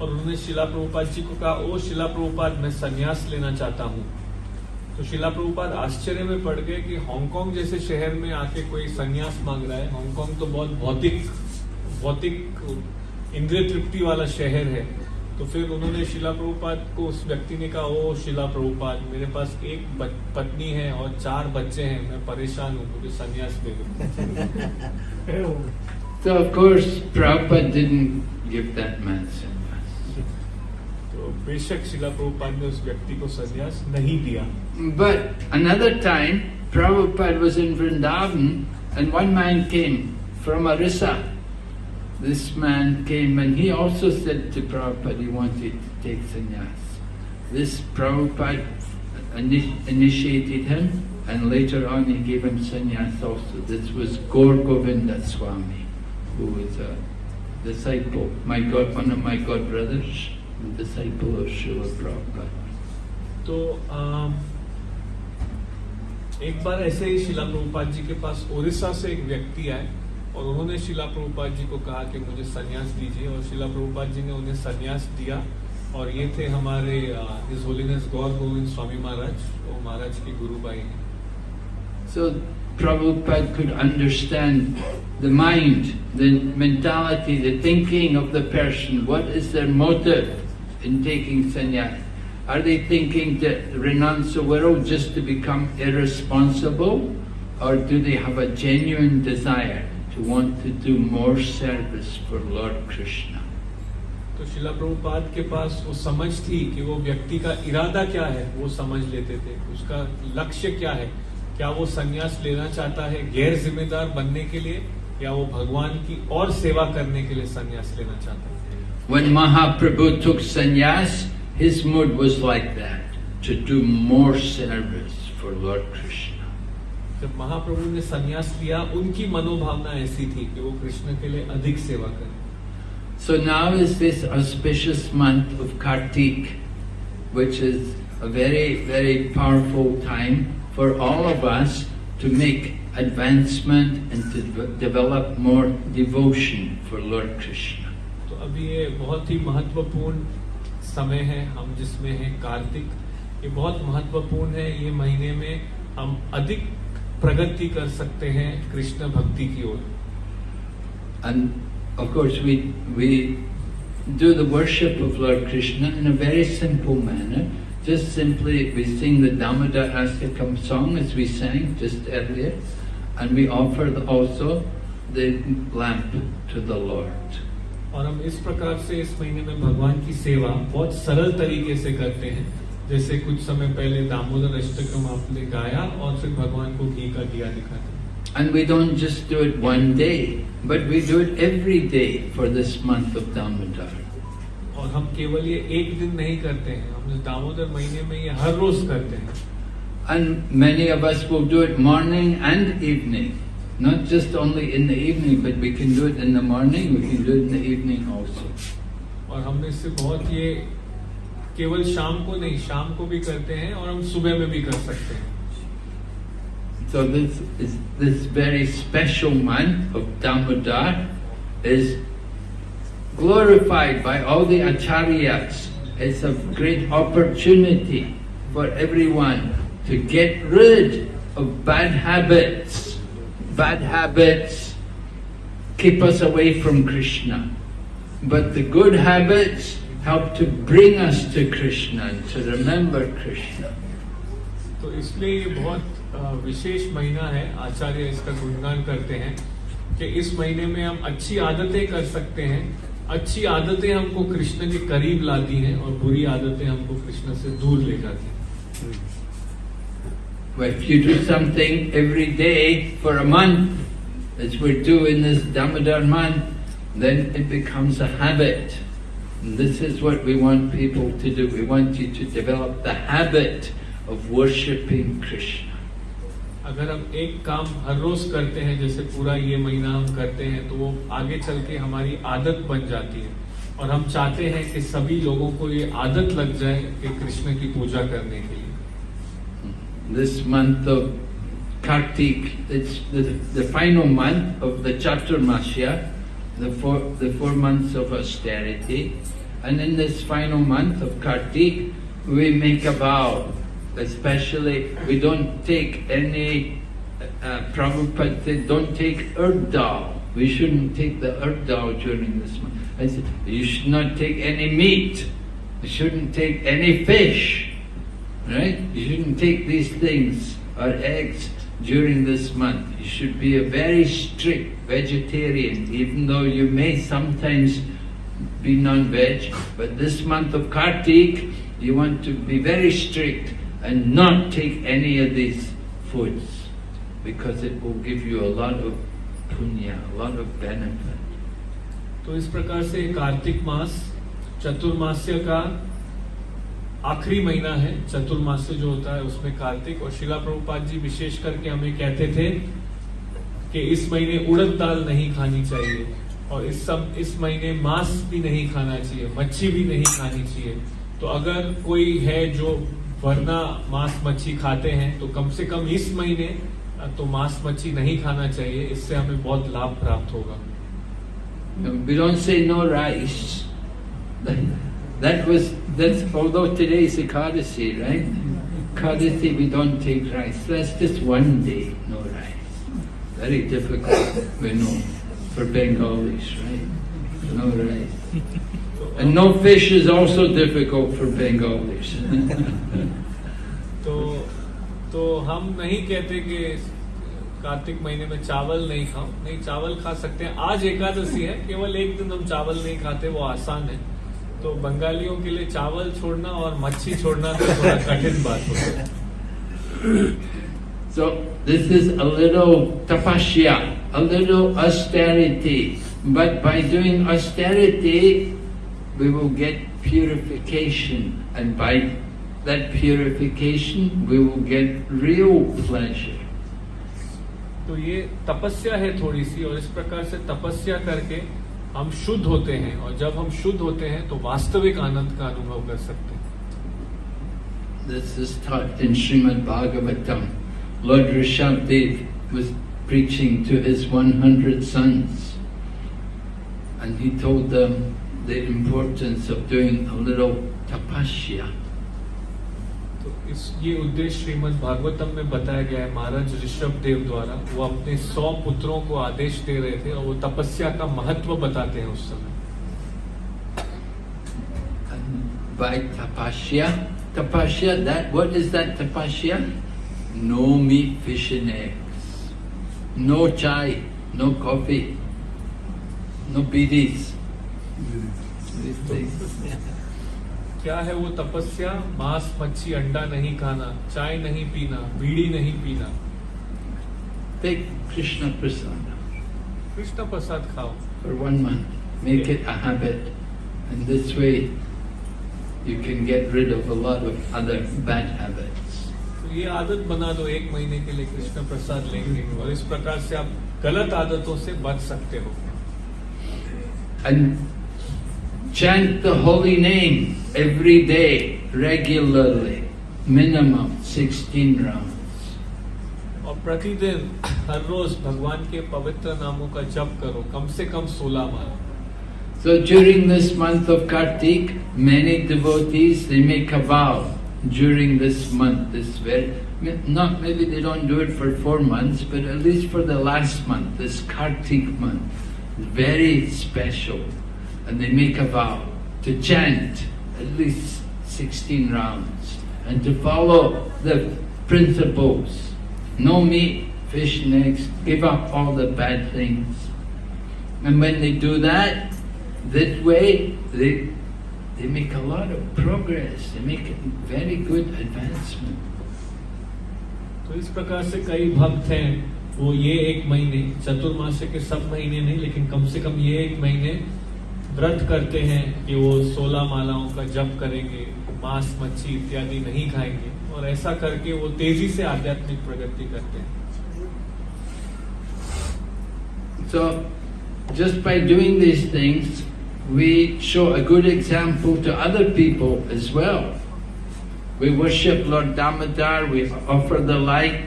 Speaker 2: और उन्होंने शिला प्रभुपाद जी को कहा ओ शिला प्रभुपाद मैं संन्यास लेना चाहता हूँ तो शिला प्रभुपाद आश्चर्य में पड़ गए कि हांगकांग जैसे शहर में आके कोई संन्यास मांग रहा है। हांगकांग तो बहुत भौतिक भौतिक इंद्रिय तृप्ति वाला शहर है। तो फिर उन्होंने शिला प्रभुपाद को उस व्यक्ति ने कहा ओ शिला प्रभुपाद मेरे पास एक पत्नी है और चार बच्चे हैं। मैं परेशान हूँ मुझे संन्यास दे दो।
Speaker 1: So of course Prabhupada didn't give that man sannyas.
Speaker 2: तो बेशक शिला प्रभुपाद ने उस व्यक्ति को संन्यास नहीं दिया।
Speaker 1: But another time, Prabhupada was in Vrindavan and one man came from Arisa. This man came and he also said to Prabhupada he wanted to take sannyas. This Prabhupada initiated him and later on he gave him sannyas also. This was Gaur Govinda Swami, who was a disciple, my god, one of my god brothers, disciple of Srila Prabhupada.
Speaker 2: So, um एक बार ऐसे ही शिला प्रभुपाद जी के पास ओडिशा से एक व्यक्ति आए और उन्होंने शिला प्रभुपाद जी को कहा कि मुझे संन्यास दीजिए और शिला प्रभुपाद जी ने उन्हें संन्यास दिया और ये थे हमारे हिज होलीनेस गौर गोविंद स्वामी महाराज वो महाराज के गुरु भाई हैं
Speaker 1: So Prabhupada could understand the mind, the mentality, the thinking of the person. What is their motive in taking sannyas? Are they thinking to renounce the world just to become irresponsible? Or do they have a genuine desire to want to do more service for Lord Krishna?
Speaker 2: तो शिला प्रभुपाद के पास वो समझ थी कि वो व्यक्ति का इरादा क्या है वो समझ लेते थे उसका लक्ष्य क्या है क्या वो संन्यास लेना चाहता है गैर जिम्मेदार बनने के लिए या वो भगवान की और सेवा करने के लिए संन्यास लेना चाहता है
Speaker 1: When Mahaprabhu took sannyas, his mood was like that, to do more service for Lord Krishna.
Speaker 2: जब महाप्रभु ने संन्यास लिया उनकी मनोभावना ऐसी थी कि वो कृष्ण के लिए अधिक सेवा करें
Speaker 1: So now is this auspicious month of Kartik, which is a very, very powerful time for all of us to make advancement and to de- develop more devotion for Lord Krishna.
Speaker 2: तो अभी ये बहुत ही महत्वपूर्ण समय है हम जिसमें हैं कार्तिक ये बहुत महत्वपूर्ण है ये महीने में हम अधिक प्रगति कर सकते हैं कृष्ण भक्ति की ओर
Speaker 1: And of course, we, we do the worship of Lord Krishna in a very simple manner. Just simply, we sing the Damodar Astakam song as we sang just earlier, and we offer also the lamp to the Lord.
Speaker 2: और हम इस प्रकार से इस महीने में भगवान की सेवा बहुत सरल तरीके से करते हैं जैसे कुछ समय पहले दामोदर अष्टकम आपने गाया और फिर भगवान को घी का दिया दिखाते
Speaker 1: And we don't just do it one day, but we do it every day for this month of Damodar.
Speaker 2: और हम केवल ये एक दिन नहीं करते हैं हम दामोदर महीने में ये हर रोज करते हैं
Speaker 1: And many of us will do it morning and evening. Not just only in the evening, but we can do it in the morning, we can do it in the evening also.
Speaker 2: और हमने इससे बहुत ये केवल शाम को नहीं शाम को भी करते हैं और हम सुबह में भी कर सकते हैं
Speaker 1: So this is this very special month of Damodar is glorified by all the acharyas. It's a great opportunity for everyone to get rid of bad habits. Bad habits keep us away from Krishna. But the good habits help to bring us to Krishna and to remember Krishna.
Speaker 2: तो इसलिए ये बहुत विशेष महीना है, आचार्य इसका गुणगान करते हैं, कि इस महीने में हम अच्छी आदतें कर सकते हैं अच्छी आदतें हमको कृष्ण के करीब लाती हैं और बुरी आदतें हमको कृष्ण से दूर ले जाती हैं
Speaker 1: If you do something every day for a month, as we do in this Damodar month, then it becomes a habit. And this is what we want people to do. We want you to develop the habit of worshipping Krishna.
Speaker 2: अगर हम एक काम हर रोज करते हैं जैसे पूरा ये महीना हम करते हैं तो वो आगे चल के हमारी आदत बन जाती है और हम चाहते हैं कि सभी लोगों को ये आदत लग जाए कि कृष्ण की पूजा करने के लिए
Speaker 1: This month of Kartik, it's the, the final month of the Chaturmasya, the four, the four months of austerity. And in this final month of Kartik, we make a vow. Especially, we don't take any, uh, Prabhupada don't take urdal. We shouldn't take the urdal during this month. I said, you should not take any meat. You shouldn't take any fish. Right? You shouldn't take these things or eggs during this month. You should be a very strict vegetarian, even though you may sometimes be non-veg. But this month of Kartik, you want to be very strict and not take any of these foods because it will give you a lot of punya, a lot of benefit.
Speaker 2: तो इस प्रकार से कार्तिक मास चतुर्मास्य का आखिरी महीना है चतुर्मास्य जो होता है उसमें कार्तिक और शिला प्रभुपाद जी विशेष करके हमें कहते थे कि इस महीने उड़द दाल नहीं खानी चाहिए और इस सब इस महीने मांस भी नहीं खाना चाहिए मच्छी भी नहीं खानी चाहिए तो अगर कोई है जो वरना मांस मच्छी खाते हैं तो कम से कम इस महीने तो मांस मच्छी नहीं खाना चाहिए इससे हमें बहुत लाभ प्राप्त होगा
Speaker 1: say no rice. That, that was, that's, although today is Ekadasi, right? Ekadasi we don't take rice. That's just one day, no rice. Very difficult, we know, for Bengalis, right? No rice. And no fish is also difficult for Bengalis.
Speaker 2: तो तो हम नहीं कहते कि कार्तिक महीने में चावल नहीं खाओ नहीं चावल खा सकते हैं आज एकादशी है केवल एक दिन हम चावल नहीं खाते वो आसान है तो बंगालियों के लिए चावल छोड़ना और मच्छी छोड़ना तो थोड़ा कठिन बात होता है
Speaker 1: So this is a little tapasya, a little austerity. But by doing austerity, we will get purification. And by that purification, we will get real pleasure.
Speaker 2: तो ये तपस्या है थोड़ी सी और इस प्रकार से तपस्या करके हम शुद्ध होते हैं और जब हम शुद्ध होते हैं तो वास्तविक आनंद का अनुभव कर सकते हैं.
Speaker 1: Lord Rishabdev was preaching to his 100 sons. And he told them the importance of doing a little tapasya.
Speaker 2: ये उद्देश्य श्रीमद् भागवतम में बताया गया है महाराज ऋषभ देव द्वारा। वो अपने सौ पुत्रों को आदेश दे रहे थे और वो तपस्या का महत्व बताते हैं उस समय।
Speaker 1: तपस्या तपस्या no meat fish no chai no coffee no bidis
Speaker 2: क्या है वो तपस्या? मांस मच्छी अंडा नहीं खाना चाय नहीं पीना बीड़ी नहीं पीना।
Speaker 1: कृष्ण प्रसाद
Speaker 2: कृष्ण प्रसाद खाओ।
Speaker 1: For one month make it a habit this way you can get rid of a of other bad habits
Speaker 2: ये आदत बना दो एक महीने के लिए कृष्ण प्रसाद लेंगे। और इस प्रकार से आप गलत आदतों से बच सकते हो।
Speaker 1: And chant the holy name every day, regularly, minimum 16 rounds.
Speaker 2: और प्रतिदिन हर रोज भगवान के पवित्र नामों का जप करो कम से कम सोलह बार
Speaker 1: So during this month of Kartik, many devotees, they make a vow during this month, this very, not maybe they don't do it for four months, but at least for the last month, this Kartik month, very special. And they make a vow to chant at least 16 rounds and to follow the principles. No meat, fish and eggs, give up all the bad things. And when they do that, that way they they make a lot of progress. They make a very good advancement.
Speaker 2: तो इस प्रकार से कई भक्त हैं वो ये एक महीने चतुर्मास्य के सब महीने नहीं लेकिन कम से कम ये एक महीने व्रत करते हैं कि वो सोलह मालाओं का जप करेंगे मांस मच्छी इत्यादि नहीं खाएँगे और ऐसा करके वो तेज़ी से आध्यात्मिक प्रगति करते हैं
Speaker 1: So just by doing these things, we show a good example to other people as well. We worship Lord Damodar, we offer the light.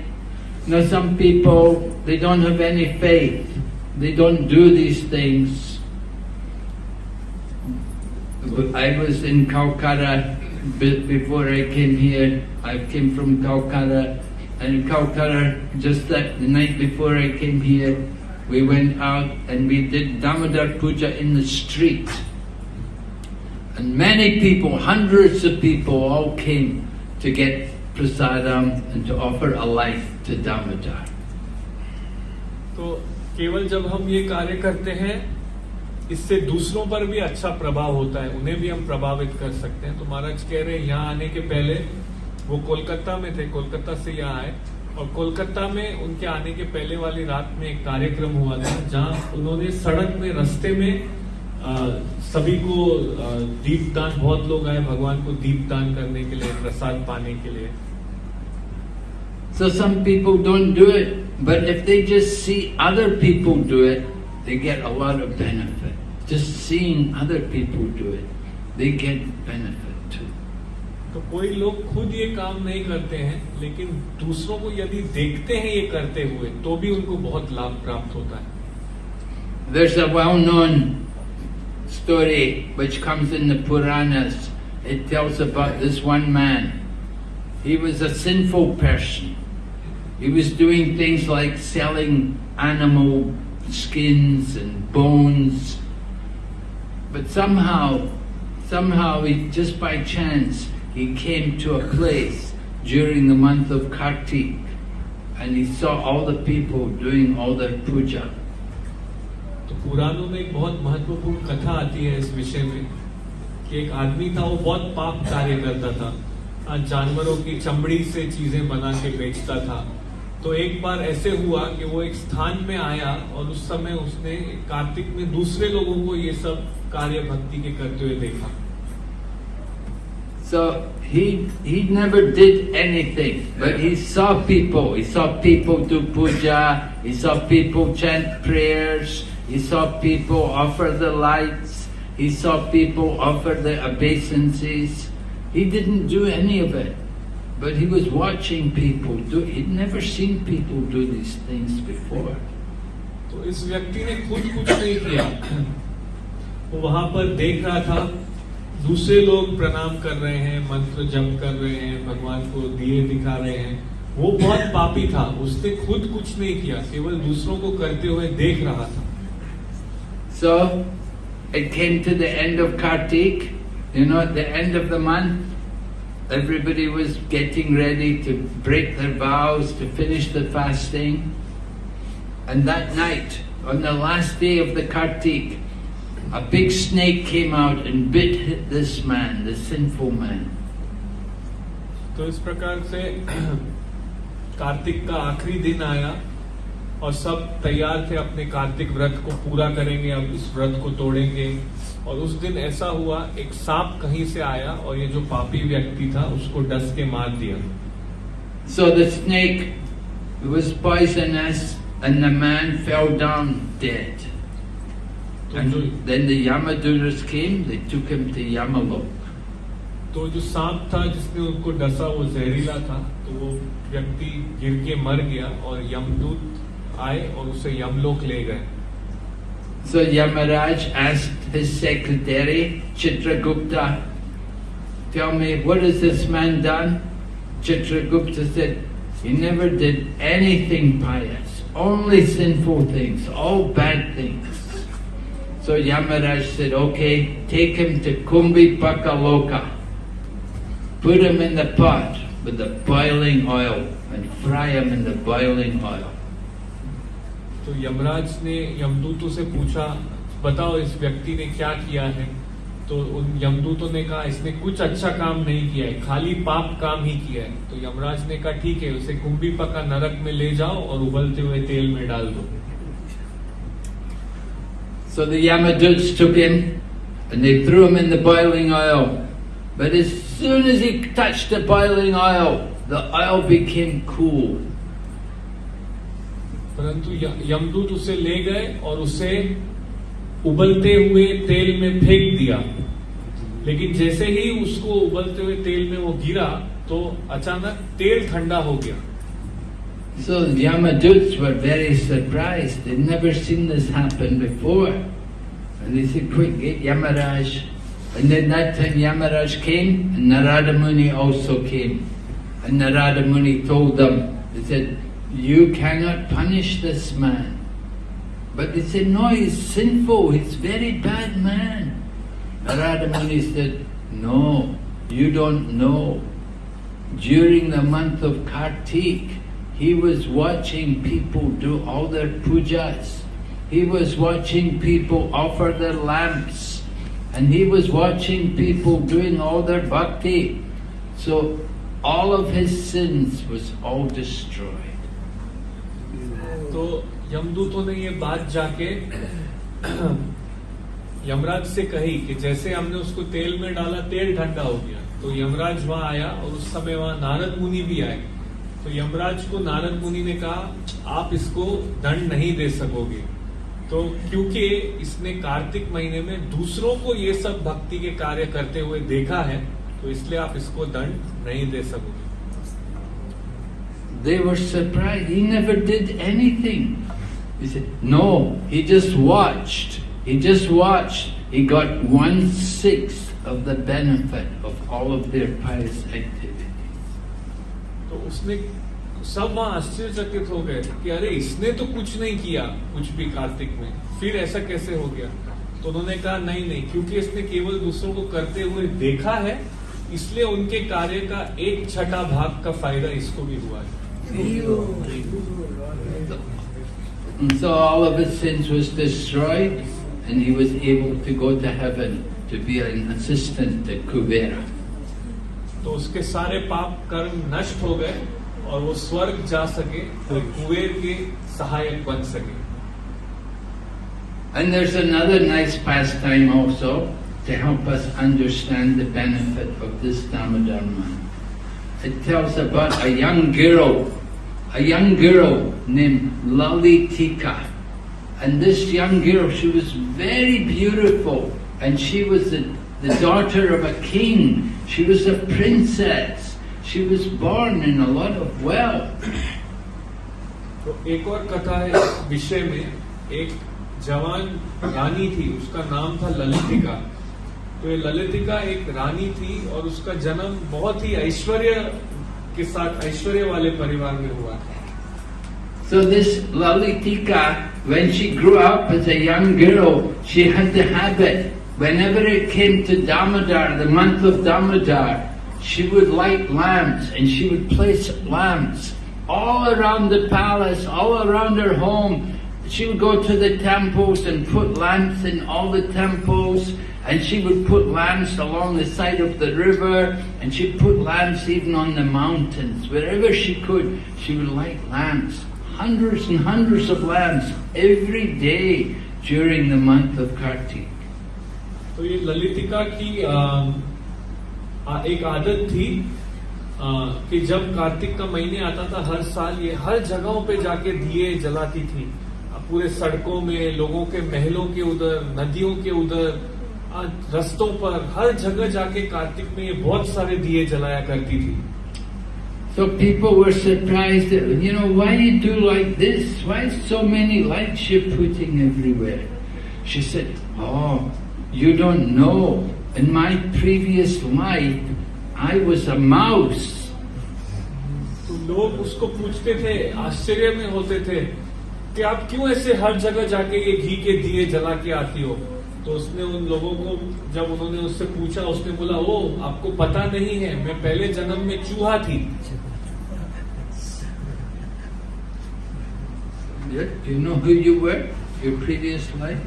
Speaker 1: Now some people, they don't have any faith. They don't do these things. I was in Calcutta be- before I came here. I came from Calcutta. And in Calcutta, just that the night before I came here, we went out and we did Damodar Puja in the street. And many people, hundreds of people all came to get prasadam and to offer a life to Damodar.
Speaker 2: तो केवल जब हम ये कार्य करते हैं इससे दूसरों पर भी अच्छा प्रभाव होता है उन्हें भी हम प्रभावित कर सकते हैं। तो महाराज कह रहे हैं यहाँ आने के पहले वो कोलकाता में थे कोलकाता से यहाँ आए। और कोलकाता में उनके आने के पहले वाली रात में एक कार्यक्रम हुआ था जहाँ उन्होंने सड़क में रस्ते में आ, सभी को दीपदान बहुत लोग आए भगवान को दीपदान करने के लिए प्रसाद पाने के लिए।
Speaker 1: So some people don't do it, but if they just see other people do it, they get a lot of benefit. Just seeing other people do it, they get benefit too.
Speaker 2: तो कोई लोग खुद ये काम नहीं करते हैं लेकिन दूसरों को यदि देखते हैं ये करते हुए तो भी उनको बहुत लाभ प्राप्त होता है
Speaker 1: There's a well-known story which comes in the Puranas. It tells about this one man. He was a sinful person. He was doing things like selling animal skins and bones. But somehow, somehow, he, just by chance, he came to a place during the month of Kartik and he saw all the people doing all their puja.
Speaker 2: तो पुराणों में एक बहुत महत्वपूर्ण कथा आती है इस विषय में कि एक आदमी था वो बहुत पाप कार्य करता था जानवरों की चमड़ी से चीज़ें बना के बेचता था तो एक बार ऐसे हुआ कि वो एक स्थान में आया और उस समय उसने कार्तिक में दूसरे लोगों को ये सब कार्य भक्ति के करते हुए देखा
Speaker 1: So he he never did anything, but he saw people. He saw people do puja. He saw people chant prayers. He saw people offer the lights. He saw people offer the obeisances. He didn't do any of it, but he was watching people do. He'd never seen people do these things before.
Speaker 2: तो इस व्यक्ति ने खुद कुछ नहीं किया वो वहाँ पर देख रहा था दूसरे लोग प्रणाम कर रहे हैं मंत्र जप कर रहे हैं भगवान को दिए दिखा रहे हैं वो बहुत पापी था उसने खुद कुछ नहीं किया केवल दूसरों को करते हुए देख रहा था
Speaker 1: So it came to the end of Kartik, you know, at the end of the month, everybody was getting ready to break their vows, to finish the fasting. And that night, on the last day of the Kartik, a big snake came out and bit this man, the sinful man.
Speaker 2: तो इस प्रकार से कार्तिक का आखिरी दिन आया और सब तैयार थे अपने कार्तिक व्रत को पूरा करेंगे अब इस व्रत को तोड़ेंगे और उस दिन ऐसा हुआ एक सांप कहीं से आया और ये जो पापी व्यक्ति था उसको डस के मार दिया
Speaker 1: So the snake was poisonous and the man fell down dead.
Speaker 2: तो
Speaker 1: And then the Yamaduras came, they took him to Yamalok.
Speaker 2: तो जो सांप था जिसने उनको डसा वो जहरीला था तो वो व्यक्ति गिर के मर गया और यमदूत आए और उसे यमलोक ले गए
Speaker 1: So Yamaraj asked his secretary, Chitragupta, tell me, what has this man done? Chitragupta said, he never did anything pious, only sinful things, all bad things. So Yamaraj said, okay, take him to Kumbi Pakaloka. Put him in the pot with the boiling oil and fry him in the boiling oil.
Speaker 2: तो यमराज ने यमदूतों से पूछा बताओ इस व्यक्ति ने क्या किया है तो उन यमदूतों ने कहा इसने कुछ अच्छा काम नहीं किया है खाली पाप काम ही किया है तो यमराज ने कहा ठीक है उसे कुंभी पका नरक में ले जाओ और उबलते हुए तेल में डाल दो
Speaker 1: So the Yamaduts took him and they threw him in the boiling oil. But as soon as he touched the boiling oil, the oil became cool.
Speaker 2: परंतु यमदूत उसे ले गए और उसे उबलते हुए तेल में फेंक दिया लेकिन जैसे ही उसको उबलते हुए तेल में वो गिरा तो अचानक तेल ठंडा हो गया
Speaker 1: So the Yamaduts were very surprised. They'd never seen this happen before. And they said, quick, get Yamaraj. And then that time Yamaraj came and Narada Muni also came. And Narada Muni told them, they said, you cannot punish this man. But they said, no, he's sinful, he's very bad man. Narada Muni said, no, you don't know. During the month of Kartik, he was watching people do all their pujas. He was watching people offer their lamps. And he was watching people doing all their bhakti. So all of his sins was all destroyed.
Speaker 2: तो यमदूतों ने ये बात जाके यमराज से कही कि जैसे हमने उसको तेल में डाला, तेल ठंडा हो गया। तो यमराज वहाँ आया और उस समय वहाँ नारद मुनि भी आए। तो यमराज को नारद मुनि ने कहा, आप इसको दंड नहीं दे सकोगे। तो क्योंकि इसने कार्तिक महीने में दूसरों को ये सब भक्ति के कार्य करते हुए देखा है तो इसलिए आप इसको दंड नहीं दे सकोगे।
Speaker 1: They were surprised. He never did anything. He said, No, he just watched. He just watched. He got one sixth of the benefit of all of their pious activities.
Speaker 2: तो उसने सब वहाँ आश्चर्यचकित हो गए कि अरे इसने तो कुछ नहीं किया कुछ भी कार्तिक में फिर ऐसा कैसे हो गया तो उन्होंने कहा नहीं नहीं क्योंकि इसने केवल दूसरों को करते हुए देखा है इसलिए उनके कार्य का एक छठा भाग का फ़ायदा इसको भी हुआ है
Speaker 1: And so all of his sins was destroyed and he was able to go to heaven to be an assistant to Kubera.
Speaker 2: तो उसके सारे पाप कर्म नष्ट हो गए और वो स्वर्ग जा सके तो कुबेर के सहायक बन सके
Speaker 1: And there's another nice pastime also to help us understand the benefit of this Damodar month. It tells about a young girl, a young girl named Lalitika. And this young girl, she was very beautiful and she was the, the daughter of a king. She was a princess. She was born in a lot of wealth.
Speaker 2: तो एक और कथा है इस विषय में एक जवान रानी थी उसका नाम था ललितिका तो ये ललितिका एक रानी थी और उसका जन्म बहुत ही ऐश्वर्य के साथ ऐश्वर्य वाले परिवार में हुआ था
Speaker 1: So this Lalitika, when she grew up as a young girl, she had the habit, whenever it came to Damodar, the month of Damodar, she would light lamps and she would place lamps all around the palace, all around her home. She would go to the temples and put lamps in all the temples and she would put lamps along the side of the river and she'd put lamps even on the mountains. Wherever she could, she would light lamps. Hundreds and hundreds of lamps every day during the month of Kartik.
Speaker 2: तो ये ललितिका की आ, आ, एक आदत थी आ, कि जब कार्तिक का महीने आता था हर साल ये हर जगहों पे जाके दिए जलाती थी आ, पूरे सड़कों में लोगों के महलों के उधर नदियों के उधर आ, रस्तों पर हर जगह जाके कार्तिक में ये बहुत सारे दिए जलाया करती थी
Speaker 1: So people were surprised that, you know, why you do like this? Why so many lights you're putting everywhere? She said, oh, you don't know. In my previous life, I was a mouse.
Speaker 2: तो लोग उसको पूछते थे आश्चर्य में होते थे कि आप क्यों ऐसे हर जगह जाके ये घी के दिए जला के आती हो तो उसने उन लोगों को जब उन्होंने उससे पूछा उसने बोला ओ आपको पता नहीं है मैं पहले जन्म में चूहा थी
Speaker 1: you know who you were? Your previous life?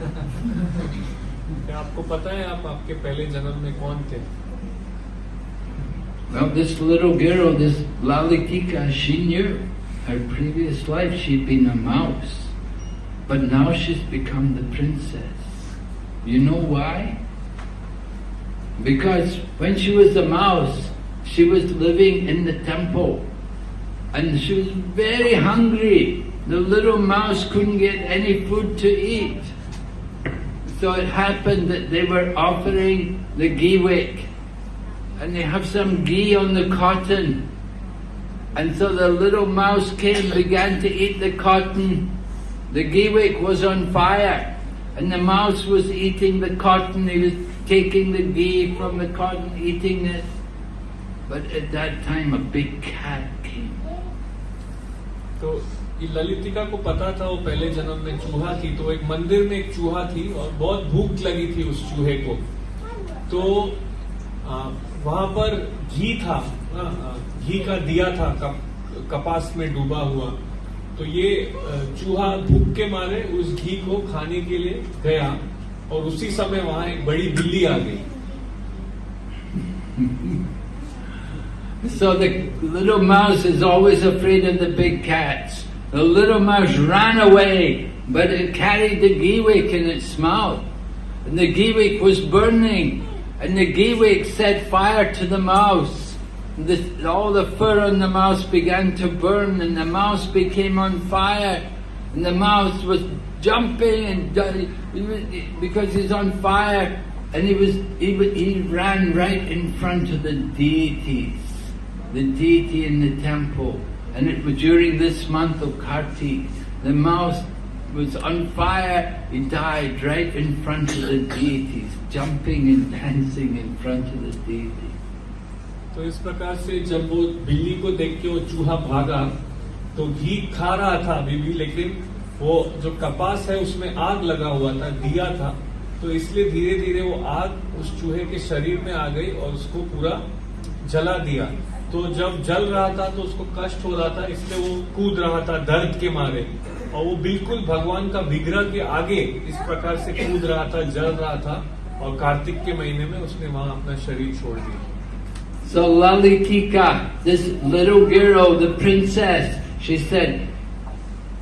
Speaker 2: आपको पता है आप आपके पहले जन्म में कौन थे
Speaker 1: Well, this little girl, this Lalitika, she knew her previous life she'd been a mouse. But now she's become the princess. You know why? Because when she was a mouse, she was living in the temple. And she was very hungry. The little mouse couldn't get any food to eat. So it happened that they were offering the wick and they have some ghee on the cotton. And so the little mouse came, and began to eat the cotton. The ghee wick was on fire, and the mouse was eating the cotton. He was taking the ghee from the cotton, eating it. But at that time, a big cat came.
Speaker 2: तो ललितिका को पता था वो पहले जन्म में चूहा थी तो एक मंदिर में एक चूहा थी और बहुत भूख लगी थी उस चूहे को तो वहाँ पर घी था घी का दिया था कप, कपास में डूबा हुआ तो ये आ, चूहा भूख के मारे उस घी को खाने के लिए गया और उसी समय वहां एक बड़ी बिल्ली आ गई
Speaker 1: So the little mouse is always afraid of the big cats. The little mouse ran away, but it carried the ghee wick in its mouth. And the ghee wick was burning, and the ghee wick set fire to the mouse. The, all the fur on the mouse began to burn, and the mouse became on fire. And the mouse was jumping and because he's on fire, and he was he, he ran right in front of the deities, the deity in the temple. And it was during this month of Kartik. The mouse was on fire. He died right in front of the deities, jumping and dancing in front of the deities.
Speaker 2: तो इस प्रकार से जब वो बिल्ली को देख के वो चूहा भागा तो घी खा रहा था अभी भी, लेकिन वो जो कपास है उसमें आग लगा हुआ था, दिया था। तो इसलिए धीरे धीरे वो आग उस चूहे के शरीर में आ गई और उसको पूरा जला दिया। तो जब जल रहा था तो उसको कष्ट हो रहा था, इसलिए वो कूद रहा था, दर्द के मारे। और वो बिल्कुल भगवान का विग्रह के आगे इस प्रकार से कूद रहा था, जल रहा था, और कार्तिक के महीने में उसने वहाँ अपना शरीर छोड़ दिया।
Speaker 1: So Lalitika, this little girl, the princess, she said,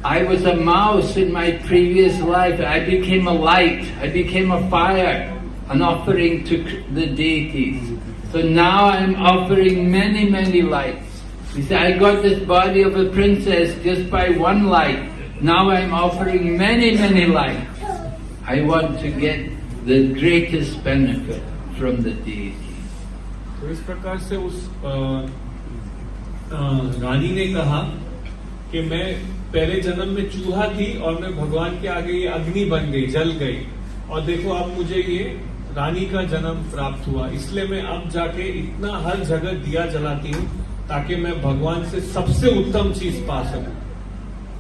Speaker 1: I was a mouse in my previous life. I became a light. I became a fire, an offering to the deities. So now I'm offering many, many lights. He said, I got this body of a princess just by one light. Now I'm offering many, many lights. I want to get the greatest benefit from the deities.
Speaker 2: इस प्रकार से उस रानी ने कहा कि मैं पहले जन्म में चूहा थी और मैं भगवान के आगे ये अग्नि बन गई, जल गई और देखो अब मुझे ये रानी का जन्म प्राप्त हुआ इसलिए मैं अब जाके इतना हर जगह दिया जलाती हूँ ताकि मैं भगवान से सबसे उत्तम चीज़ पा सकूँ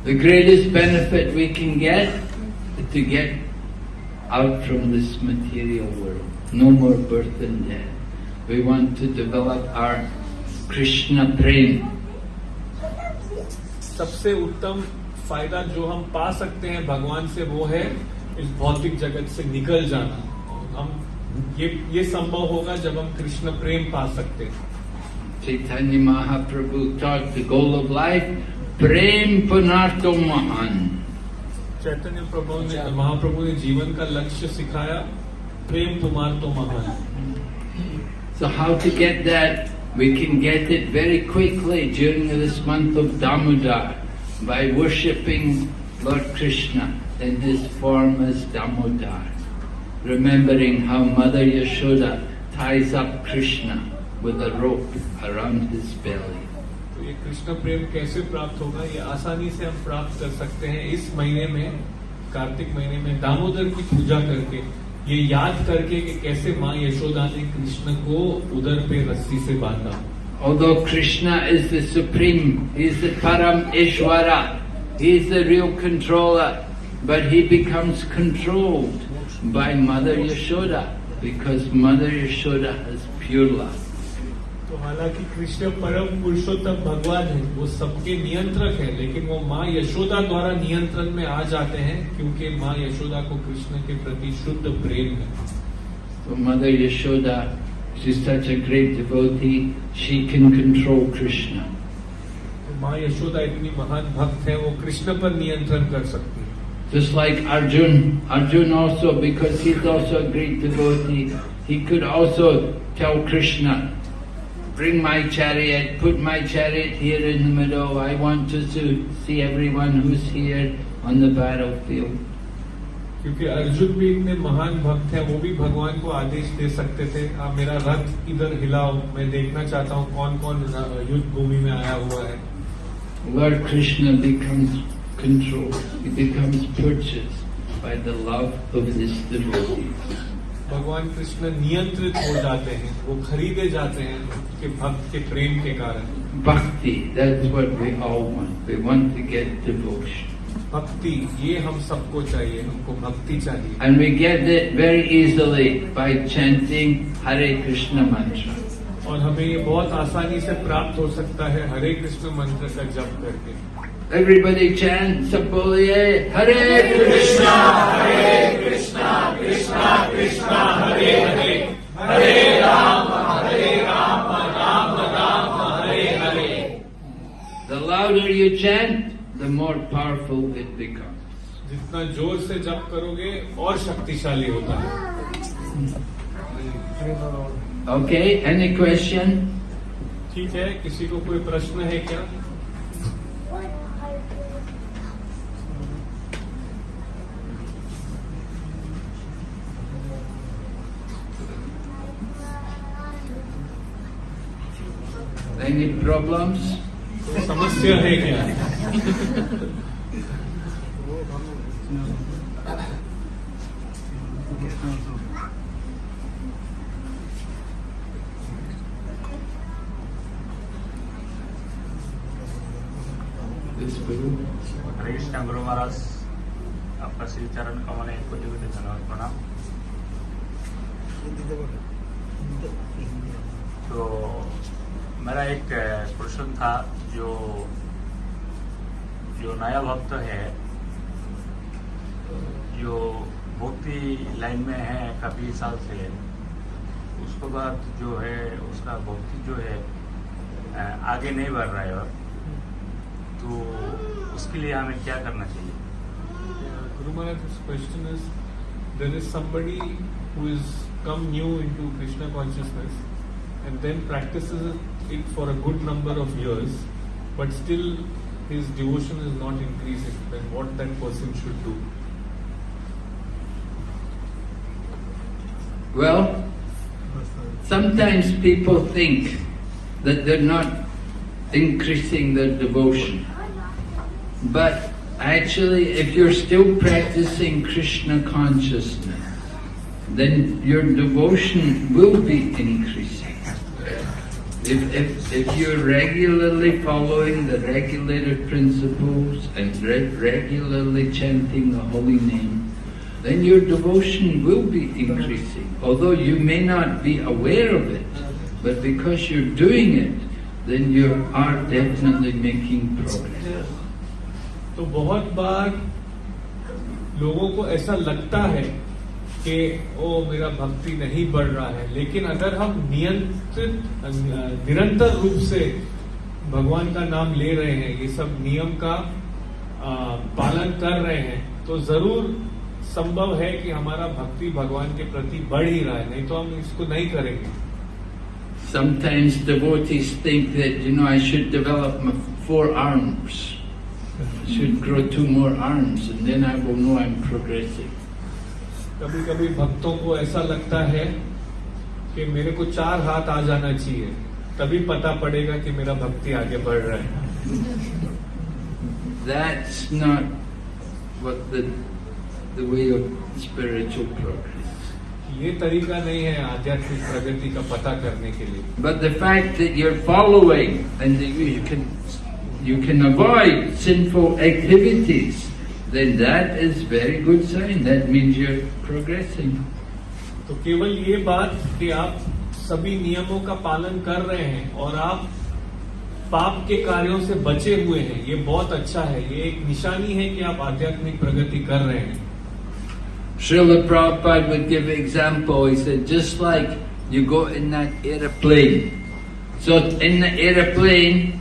Speaker 1: The greatest benefit we can get is to get out from this material world. No more birth and death. We want to develop our Krishna prem.
Speaker 2: सबसे उत्तम फ़ायदा जो हम पा सकते हैं भगवान से वो है इस भौतिक जगत से निकल जाना हम ये ये संभव होगा जब हम कृष्ण प्रेम पा सकते हैं
Speaker 1: Chaitanya Mahaprabhu taught the goal of life, Prem Punarto Mahan.
Speaker 2: चैतन्य प्रभु ने महाप्रभु ने जीवन का लक्ष्य सिखाया प्रेम तुम्हार तो महान
Speaker 1: So how to get that? We can get it very quickly during this month of Damodar by worshipping Lord Krishna in his form as Damodar. Remembering how Mother Yashoda ties up Krishna with a rope around his belly.
Speaker 2: तो कृष्ण प्रेम कैसे प्राप्त होगा ये आसानी से हम प्राप्त कर सकते हैं इस महीने में कार्तिक महीने में दामोदर की पूजा करके ये याद करके कि कैसे माँ यशोदा ने कृष्ण को उधर पे रस्सी से बांधा
Speaker 1: Although Krishna is the supreme, he is the Param Ishvara, he is the real controller, but he becomes controlled by Mother Yashoda because Mother Yashoda has pure love.
Speaker 2: तो हालाँकि कृष्ण परम पुरुषोत्तम भगवान है वो सबके नियंत्रक है लेकिन वो माँ यशोदा द्वारा नियंत्रण में आ जाते हैं क्योंकि माँ यशोदा को कृष्ण के प्रति शुद्ध प्रेम है।
Speaker 1: तो मदर यशोदा सिस्टर चक्रेट
Speaker 2: डिवोटी माँ यशोदा इतनी महान भक्त है वो कृष्ण पर नियंत्रण कर सकती है।
Speaker 1: Just like Arjun, Arjun also, because he's also a bring my chariot, put my chariot here in the meadow. I want to see everyone who's here on the battlefield.
Speaker 2: क्योंकि अर्जुन भी इतने महान भक्त हैं, वो भी भगवान को आदेश दे सकते थे आप मेरा रथ इधर हिलाओ मैं देखना चाहता हूँ कौन कौन युद्ध भूमि में आया हुआ है
Speaker 1: Lord Krishna becomes control becomes by the love of
Speaker 2: भगवान कृष्ण नियंत्रित हो जाते हैं वो खरीदे जाते हैं उसके भक्त के प्रेम के कारण
Speaker 1: भक्ति that's what we all want. We want to get devotion.
Speaker 2: भक्ति ये हम सबको चाहिए हमको भक्ति चाहिए
Speaker 1: And we get it very easily by chanting Hare Krishna mantra.
Speaker 2: और हमें ये बहुत आसानी से प्राप्त हो सकता है हरे कृष्ण मंत्र का जप करके
Speaker 1: Everybody chant Saboliye Hare Krishna. The louder you chant, the more powerful it becomes.
Speaker 2: जितना ज़ोर से जप करोगे और शक्तिशाली होता है
Speaker 1: Okay, any question?
Speaker 2: ठीक है किसी को कोई प्रश्न है क्या
Speaker 1: Any problems?
Speaker 2: कोई समस्या है क्या
Speaker 3: है काफ़ी साल से है उसके बाद जो है उसका भक्ति जो है आगे नहीं बढ़ रहा है और तो उसके लिए हमें क्या करना चाहिए
Speaker 2: Guru Maharaj's question is there is somebody who is come new into Krishna consciousness and then practices it for a good number of years, but still his devotion is not increasing. Then what that person should do?
Speaker 1: Well, sometimes people think that they're not increasing their devotion. But actually, if you're still practicing Krishna consciousness, then your devotion will be increasing. If, if, if you're regularly following the regulated principles and re- regularly chanting the holy name, then your devotion will be increasing. Although you may not be aware of it, but because you're doing it, then you are definitely making progress.
Speaker 2: तो बहुत बार लोगों को ऐसा लगता है कि ओ मेरा भक्ति नहीं बढ़ रहा है लेकिन अगर हम नियंत्रित निरंतर रूप से भगवान का नाम ले रहे हैं ये सब नियम का पालन कर रहे हैं तो ज़रूर संभव है कि हमारा भक्ति भगवान के प्रति बढ़ ही रहा है नहीं तो हम इसको नहीं करेंगे
Speaker 1: Sometimes devotees think that, you know, I should develop my four arms. I should grow two more arms and then I will know I'm progressing.
Speaker 2: कभी कभी भक्तों को ऐसा लगता है कि मेरे को चार हाथ आ जाना चाहिए तभी पता पड़ेगा कि मेरा भक्ति आगे बढ़ रहा है
Speaker 1: That's not what the, the way of spiritual progress.
Speaker 2: ये तरीका नहीं है आध्यात्मिक प्रगति का पता करने के लिए
Speaker 1: But the fact that you're following and you can, you can avoid sinful activities, then that is very good sign. That means you're progressing.
Speaker 2: तो केवल ये बात कि आप सभी नियमों का पालन कर रहे हैं और आप पाप के कार्यों से बचे हुए हैं ये बहुत अच्छा है ये एक निशानी है कि आप आध्यात्मिक प्रगति कर रहे हैं
Speaker 1: Srila Prabhupada would give an example. He said, just like you go in that aeroplane. So in the aeroplane,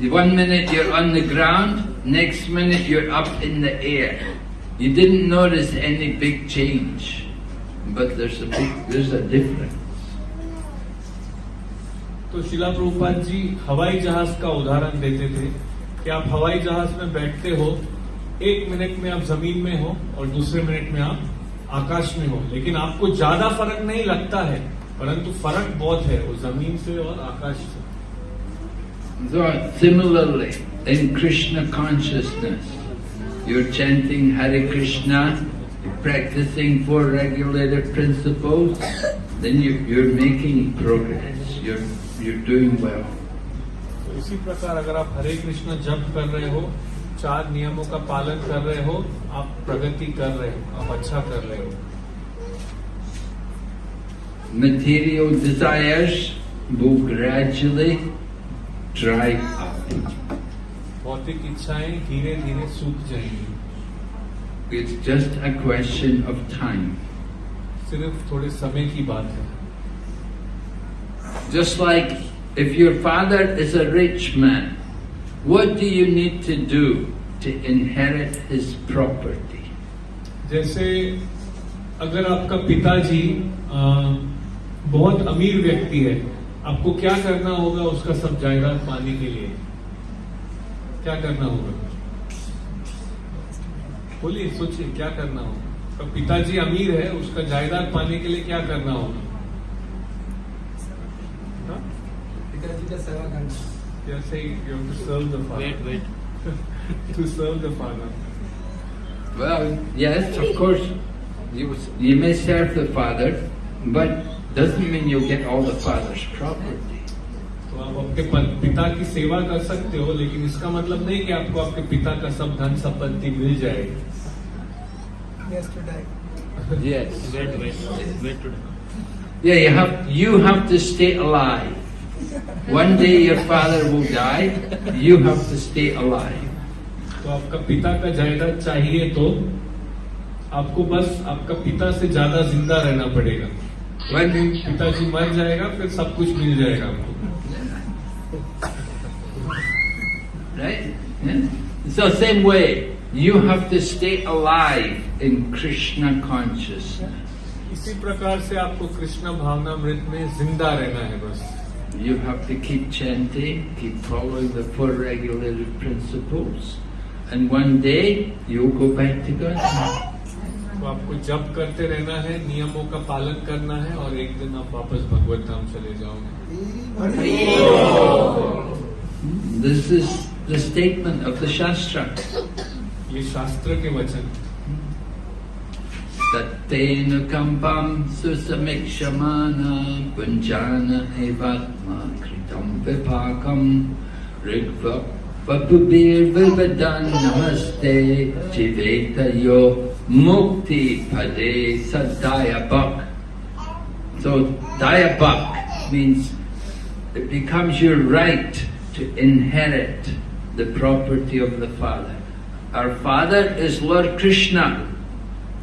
Speaker 1: one minute you're on the ground, next minute you're up in the air. You didn't notice any big change, but there's a big, there's a difference.
Speaker 2: तो शिला प्रभुपाद जी हवाई जहाज का उदाहरण देते थे कि आप हवाई जहाज में बैठते हो एक मिनट में आप जमीन में हो और दूसरे मिनट में आप आकाश में हो। लेकिन आपको ज़्यादा फ़र्क नहीं लगता है परंतु फ़र्क बहुत है वो ज़मीन से और आकाश से।
Speaker 1: Similarly in Krishna consciousness your chanting Hare Krishna practicing for regulated principle then you your making progress your your doing well
Speaker 2: इसी प्रकार अगर आप हरे कृष्ण जप कर रहे हो चार नियमों का पालन कर रहे हो आप प्रगति कर रहे हो आप अच्छा कर रहे हो।
Speaker 1: मटेरियल डिजायर्स वो ग्रेजुअली ड्राई
Speaker 2: भौतिक इच्छाएँ धीरे धीरे सूख जाएँगी।
Speaker 1: It's just a question of time
Speaker 2: सिर्फ़ थोड़े समय की बात है।
Speaker 1: Just like if your father is a rich man what do you need to do to inherit his property?
Speaker 2: जैसे अगर आपका पिताजी बहुत अमीर व्यक्ति है आपको क्या करना होगा उसका सब जायदाद पाने के लिए क्या करना होगा बोलिए सोचिए क्या करना होगा तो पिताजी अमीर है उसका जायदाद पाने के लिए क्या करना होगा?
Speaker 4: पिताजी का सेवा करना
Speaker 2: जैसे you have to serve the father.
Speaker 4: Wait, wait.
Speaker 2: to serve the father.
Speaker 1: Well, yes, of course, you, you may serve the father, but doesn't mean you'll get all the father's property.
Speaker 2: तो आप आपके प- पिता की सेवा कर सकते हो लेकिन इसका मतलब नहीं कि आपको आपके पिता का सब धन संपत्ति मिल जाएगी
Speaker 4: Yes, to die.
Speaker 1: Yes.
Speaker 4: Wait, wait, wait to die.
Speaker 1: Yeah, you have, you have to stay alive. One day your father will die, you have to stay alive.
Speaker 2: तो आपका पिता का जायदाद चाहिए तो आपको बस आपका पिता से ज़्यादा ज़िंदा रहना पड़ेगा।
Speaker 1: वन दिन
Speaker 2: पिताजी मर जाएगा फिर सब कुछ मिल जाएगा आपको।
Speaker 1: Right so same way you have to stay alive in Krishna consciousness
Speaker 2: इसी प्रकार से आपको कृष्णा भावना मृत में ज़िंदा रहना है बस।
Speaker 1: You have to keep chanting, keep following the four regulated principles, and one day you'll go back to God.
Speaker 2: तो आपको जप करते रहना है नियमों का पालन करना है और एक दिन आप वापस भगवत धाम चले जाओगे
Speaker 1: This is the statement of the Shastra.
Speaker 2: ये शास्त्र के वचन
Speaker 1: Tatten kampam susamik punjana evatma kritam vipakam rigva vapubir vipadan namaste jiveta yo mukti pade sadayabak. So, dayabak means it becomes your right to inherit the property of the Father. Our Father is Lord Krishna.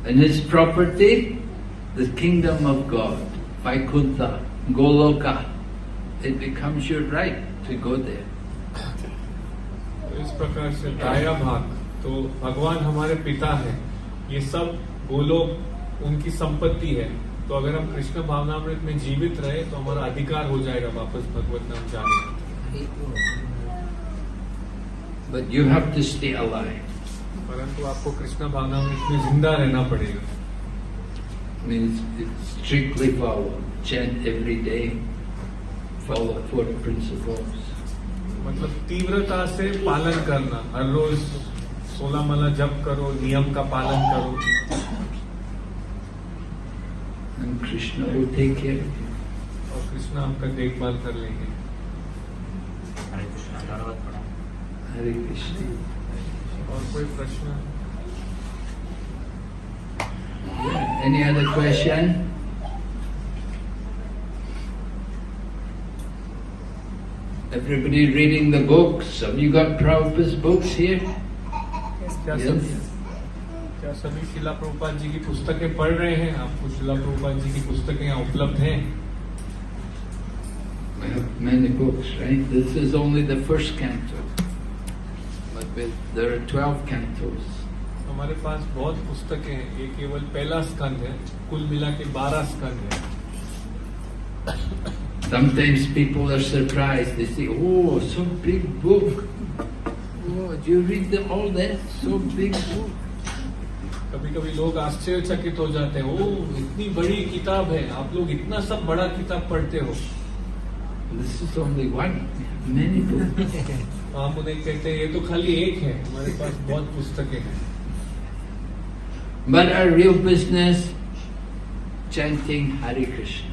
Speaker 1: And his property, the kingdom of God, Vaikuntha, Goloka. It becomes your right to go there.
Speaker 2: तो इस प्रकार से दाया भाग तो भगवान हमारे पिता है ये सब गोलोक उनकी संपत्ति है तो अगर हम कृष्ण भावनामृत में जीवित रहे तो हमारा अधिकार हो जाएगा वापस भगवत नाम जाने
Speaker 1: But you have to stay alive.
Speaker 2: परंतु आपको कृष्ण भावनामृत में ज़िंदा रहना पड़ेगा
Speaker 1: Means strictly follow, chant every day, follow four principles.
Speaker 2: मतलब तीव्रता से पालन करना हर रोज सोलह माला जप करो नियम का पालन करो
Speaker 1: And Krishna will take care of you.
Speaker 2: और कृष्ण आपका देखभाल कर लेंगे
Speaker 3: हरे कृष्णा धन्यवाद प्रणाम
Speaker 1: Hare Krishna.
Speaker 2: और कोई प्रश्न
Speaker 1: Any other question? Everybody reading the books? Have you got Prabhupada's books here?
Speaker 2: क्या
Speaker 1: Yes.
Speaker 2: सभी क्या सभी शिला प्रभुपाद जी की पुस्तकें पढ़ रहे हैं आपको शिला प्रभुपाद जी की पुस्तकें यहाँ उपलब्ध हैं
Speaker 1: We have many books, right? This is only the first canto. There are 12 cantos.
Speaker 2: हमारे पास बहुत पुस्तकें हैं ये केवल पहला स्कंद है कुल मिला के बारह स्कंद है
Speaker 1: Sometimes people are surprised. They say, oh, so big book. Oh, do you read them all that? So big book.
Speaker 2: कभी कभी लोग आश्चर्यचकित हो जाते हैं ओ इतनी बड़ी किताब है आप लोग इतना सब बड़ा किताब पढ़ते हो
Speaker 1: This is only one. Have many
Speaker 2: तो हम उन्हें कहते हैं ये तो खाली एक है हमारे पास बहुत पुस्तकें हैं
Speaker 1: But our real business, chanting Hare Krishna.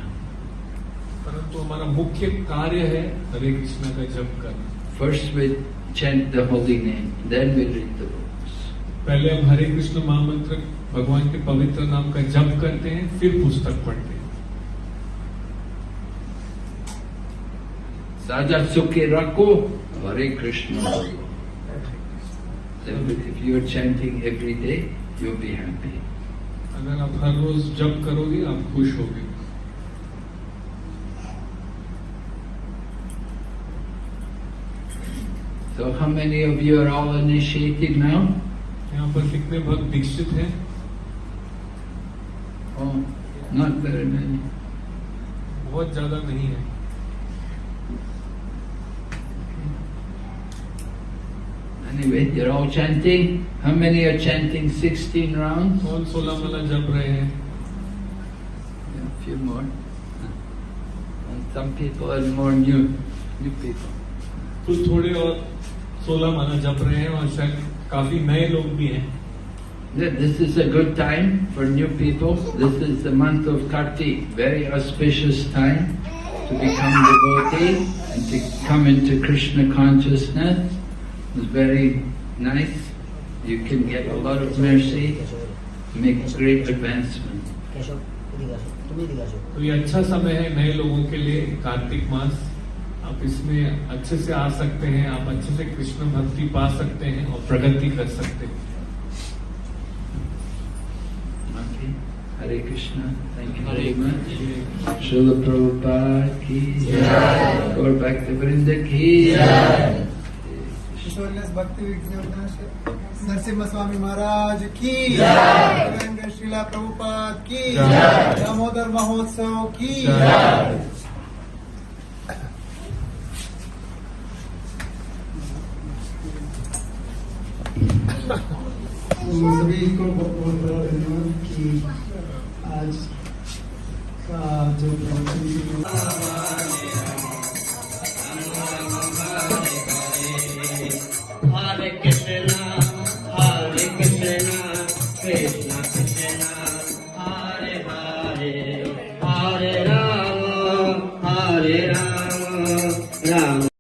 Speaker 2: परंतु हमारा मुख्य कार्य है हरे कृष्णा का जप करना
Speaker 1: First we chant the holy name, then we read the books.
Speaker 2: पहले हम हरे कृष्ण महामंत्र भगवान के पवित्र नाम का जप करते हैं फिर पुस्तक पढ़ते हैं
Speaker 1: सादा सुखे रखो Hare Krishna every day you be happy
Speaker 2: अगर आप हर रोज जब करोगे आप खुश होगे
Speaker 1: So how many of you are all initiated now?
Speaker 2: यहाँ पर कितने भक्त दीक्षित हैं?
Speaker 1: Oh,
Speaker 2: बहुत ज़्यादा नहीं है.
Speaker 1: Anyway, you're all chanting. How many are chanting 16 rounds?
Speaker 2: कौन सोलह माला जप रहे हैं
Speaker 1: Yeah, a few more. And some people are more new, new people.
Speaker 2: कुछ थोड़े और सोलह माला जप रहे हैं और शायद काफी नए लोग भी हैं
Speaker 1: Yeah, This is a good time for new people. This is the month of Kartik, very auspicious time to become devotee and to come into Krishna consciousness. is very nice. You can get a lot of mercy, make great advancement.
Speaker 2: तो ये अच्छा समय है नए लोगों के लिए कार्तिक मास। आप इसमें अच्छे से आ सकते हैं आप अच्छे से कृष्ण भक्ति पा सकते हैं और प्रगति कर सकते हैं।
Speaker 1: Hare Krishna thank you Hare much शुभ प्रभुपा की और भक्त वृंद की
Speaker 4: ईश्वरलेस भक्ति नरसिम्हा स्वामी महाराज की जय श्रीला प्रभुपाद की दामोदर महोत्सव की सभी को बहुत बहुत धन्यवाद कि आज का जो प्रवचन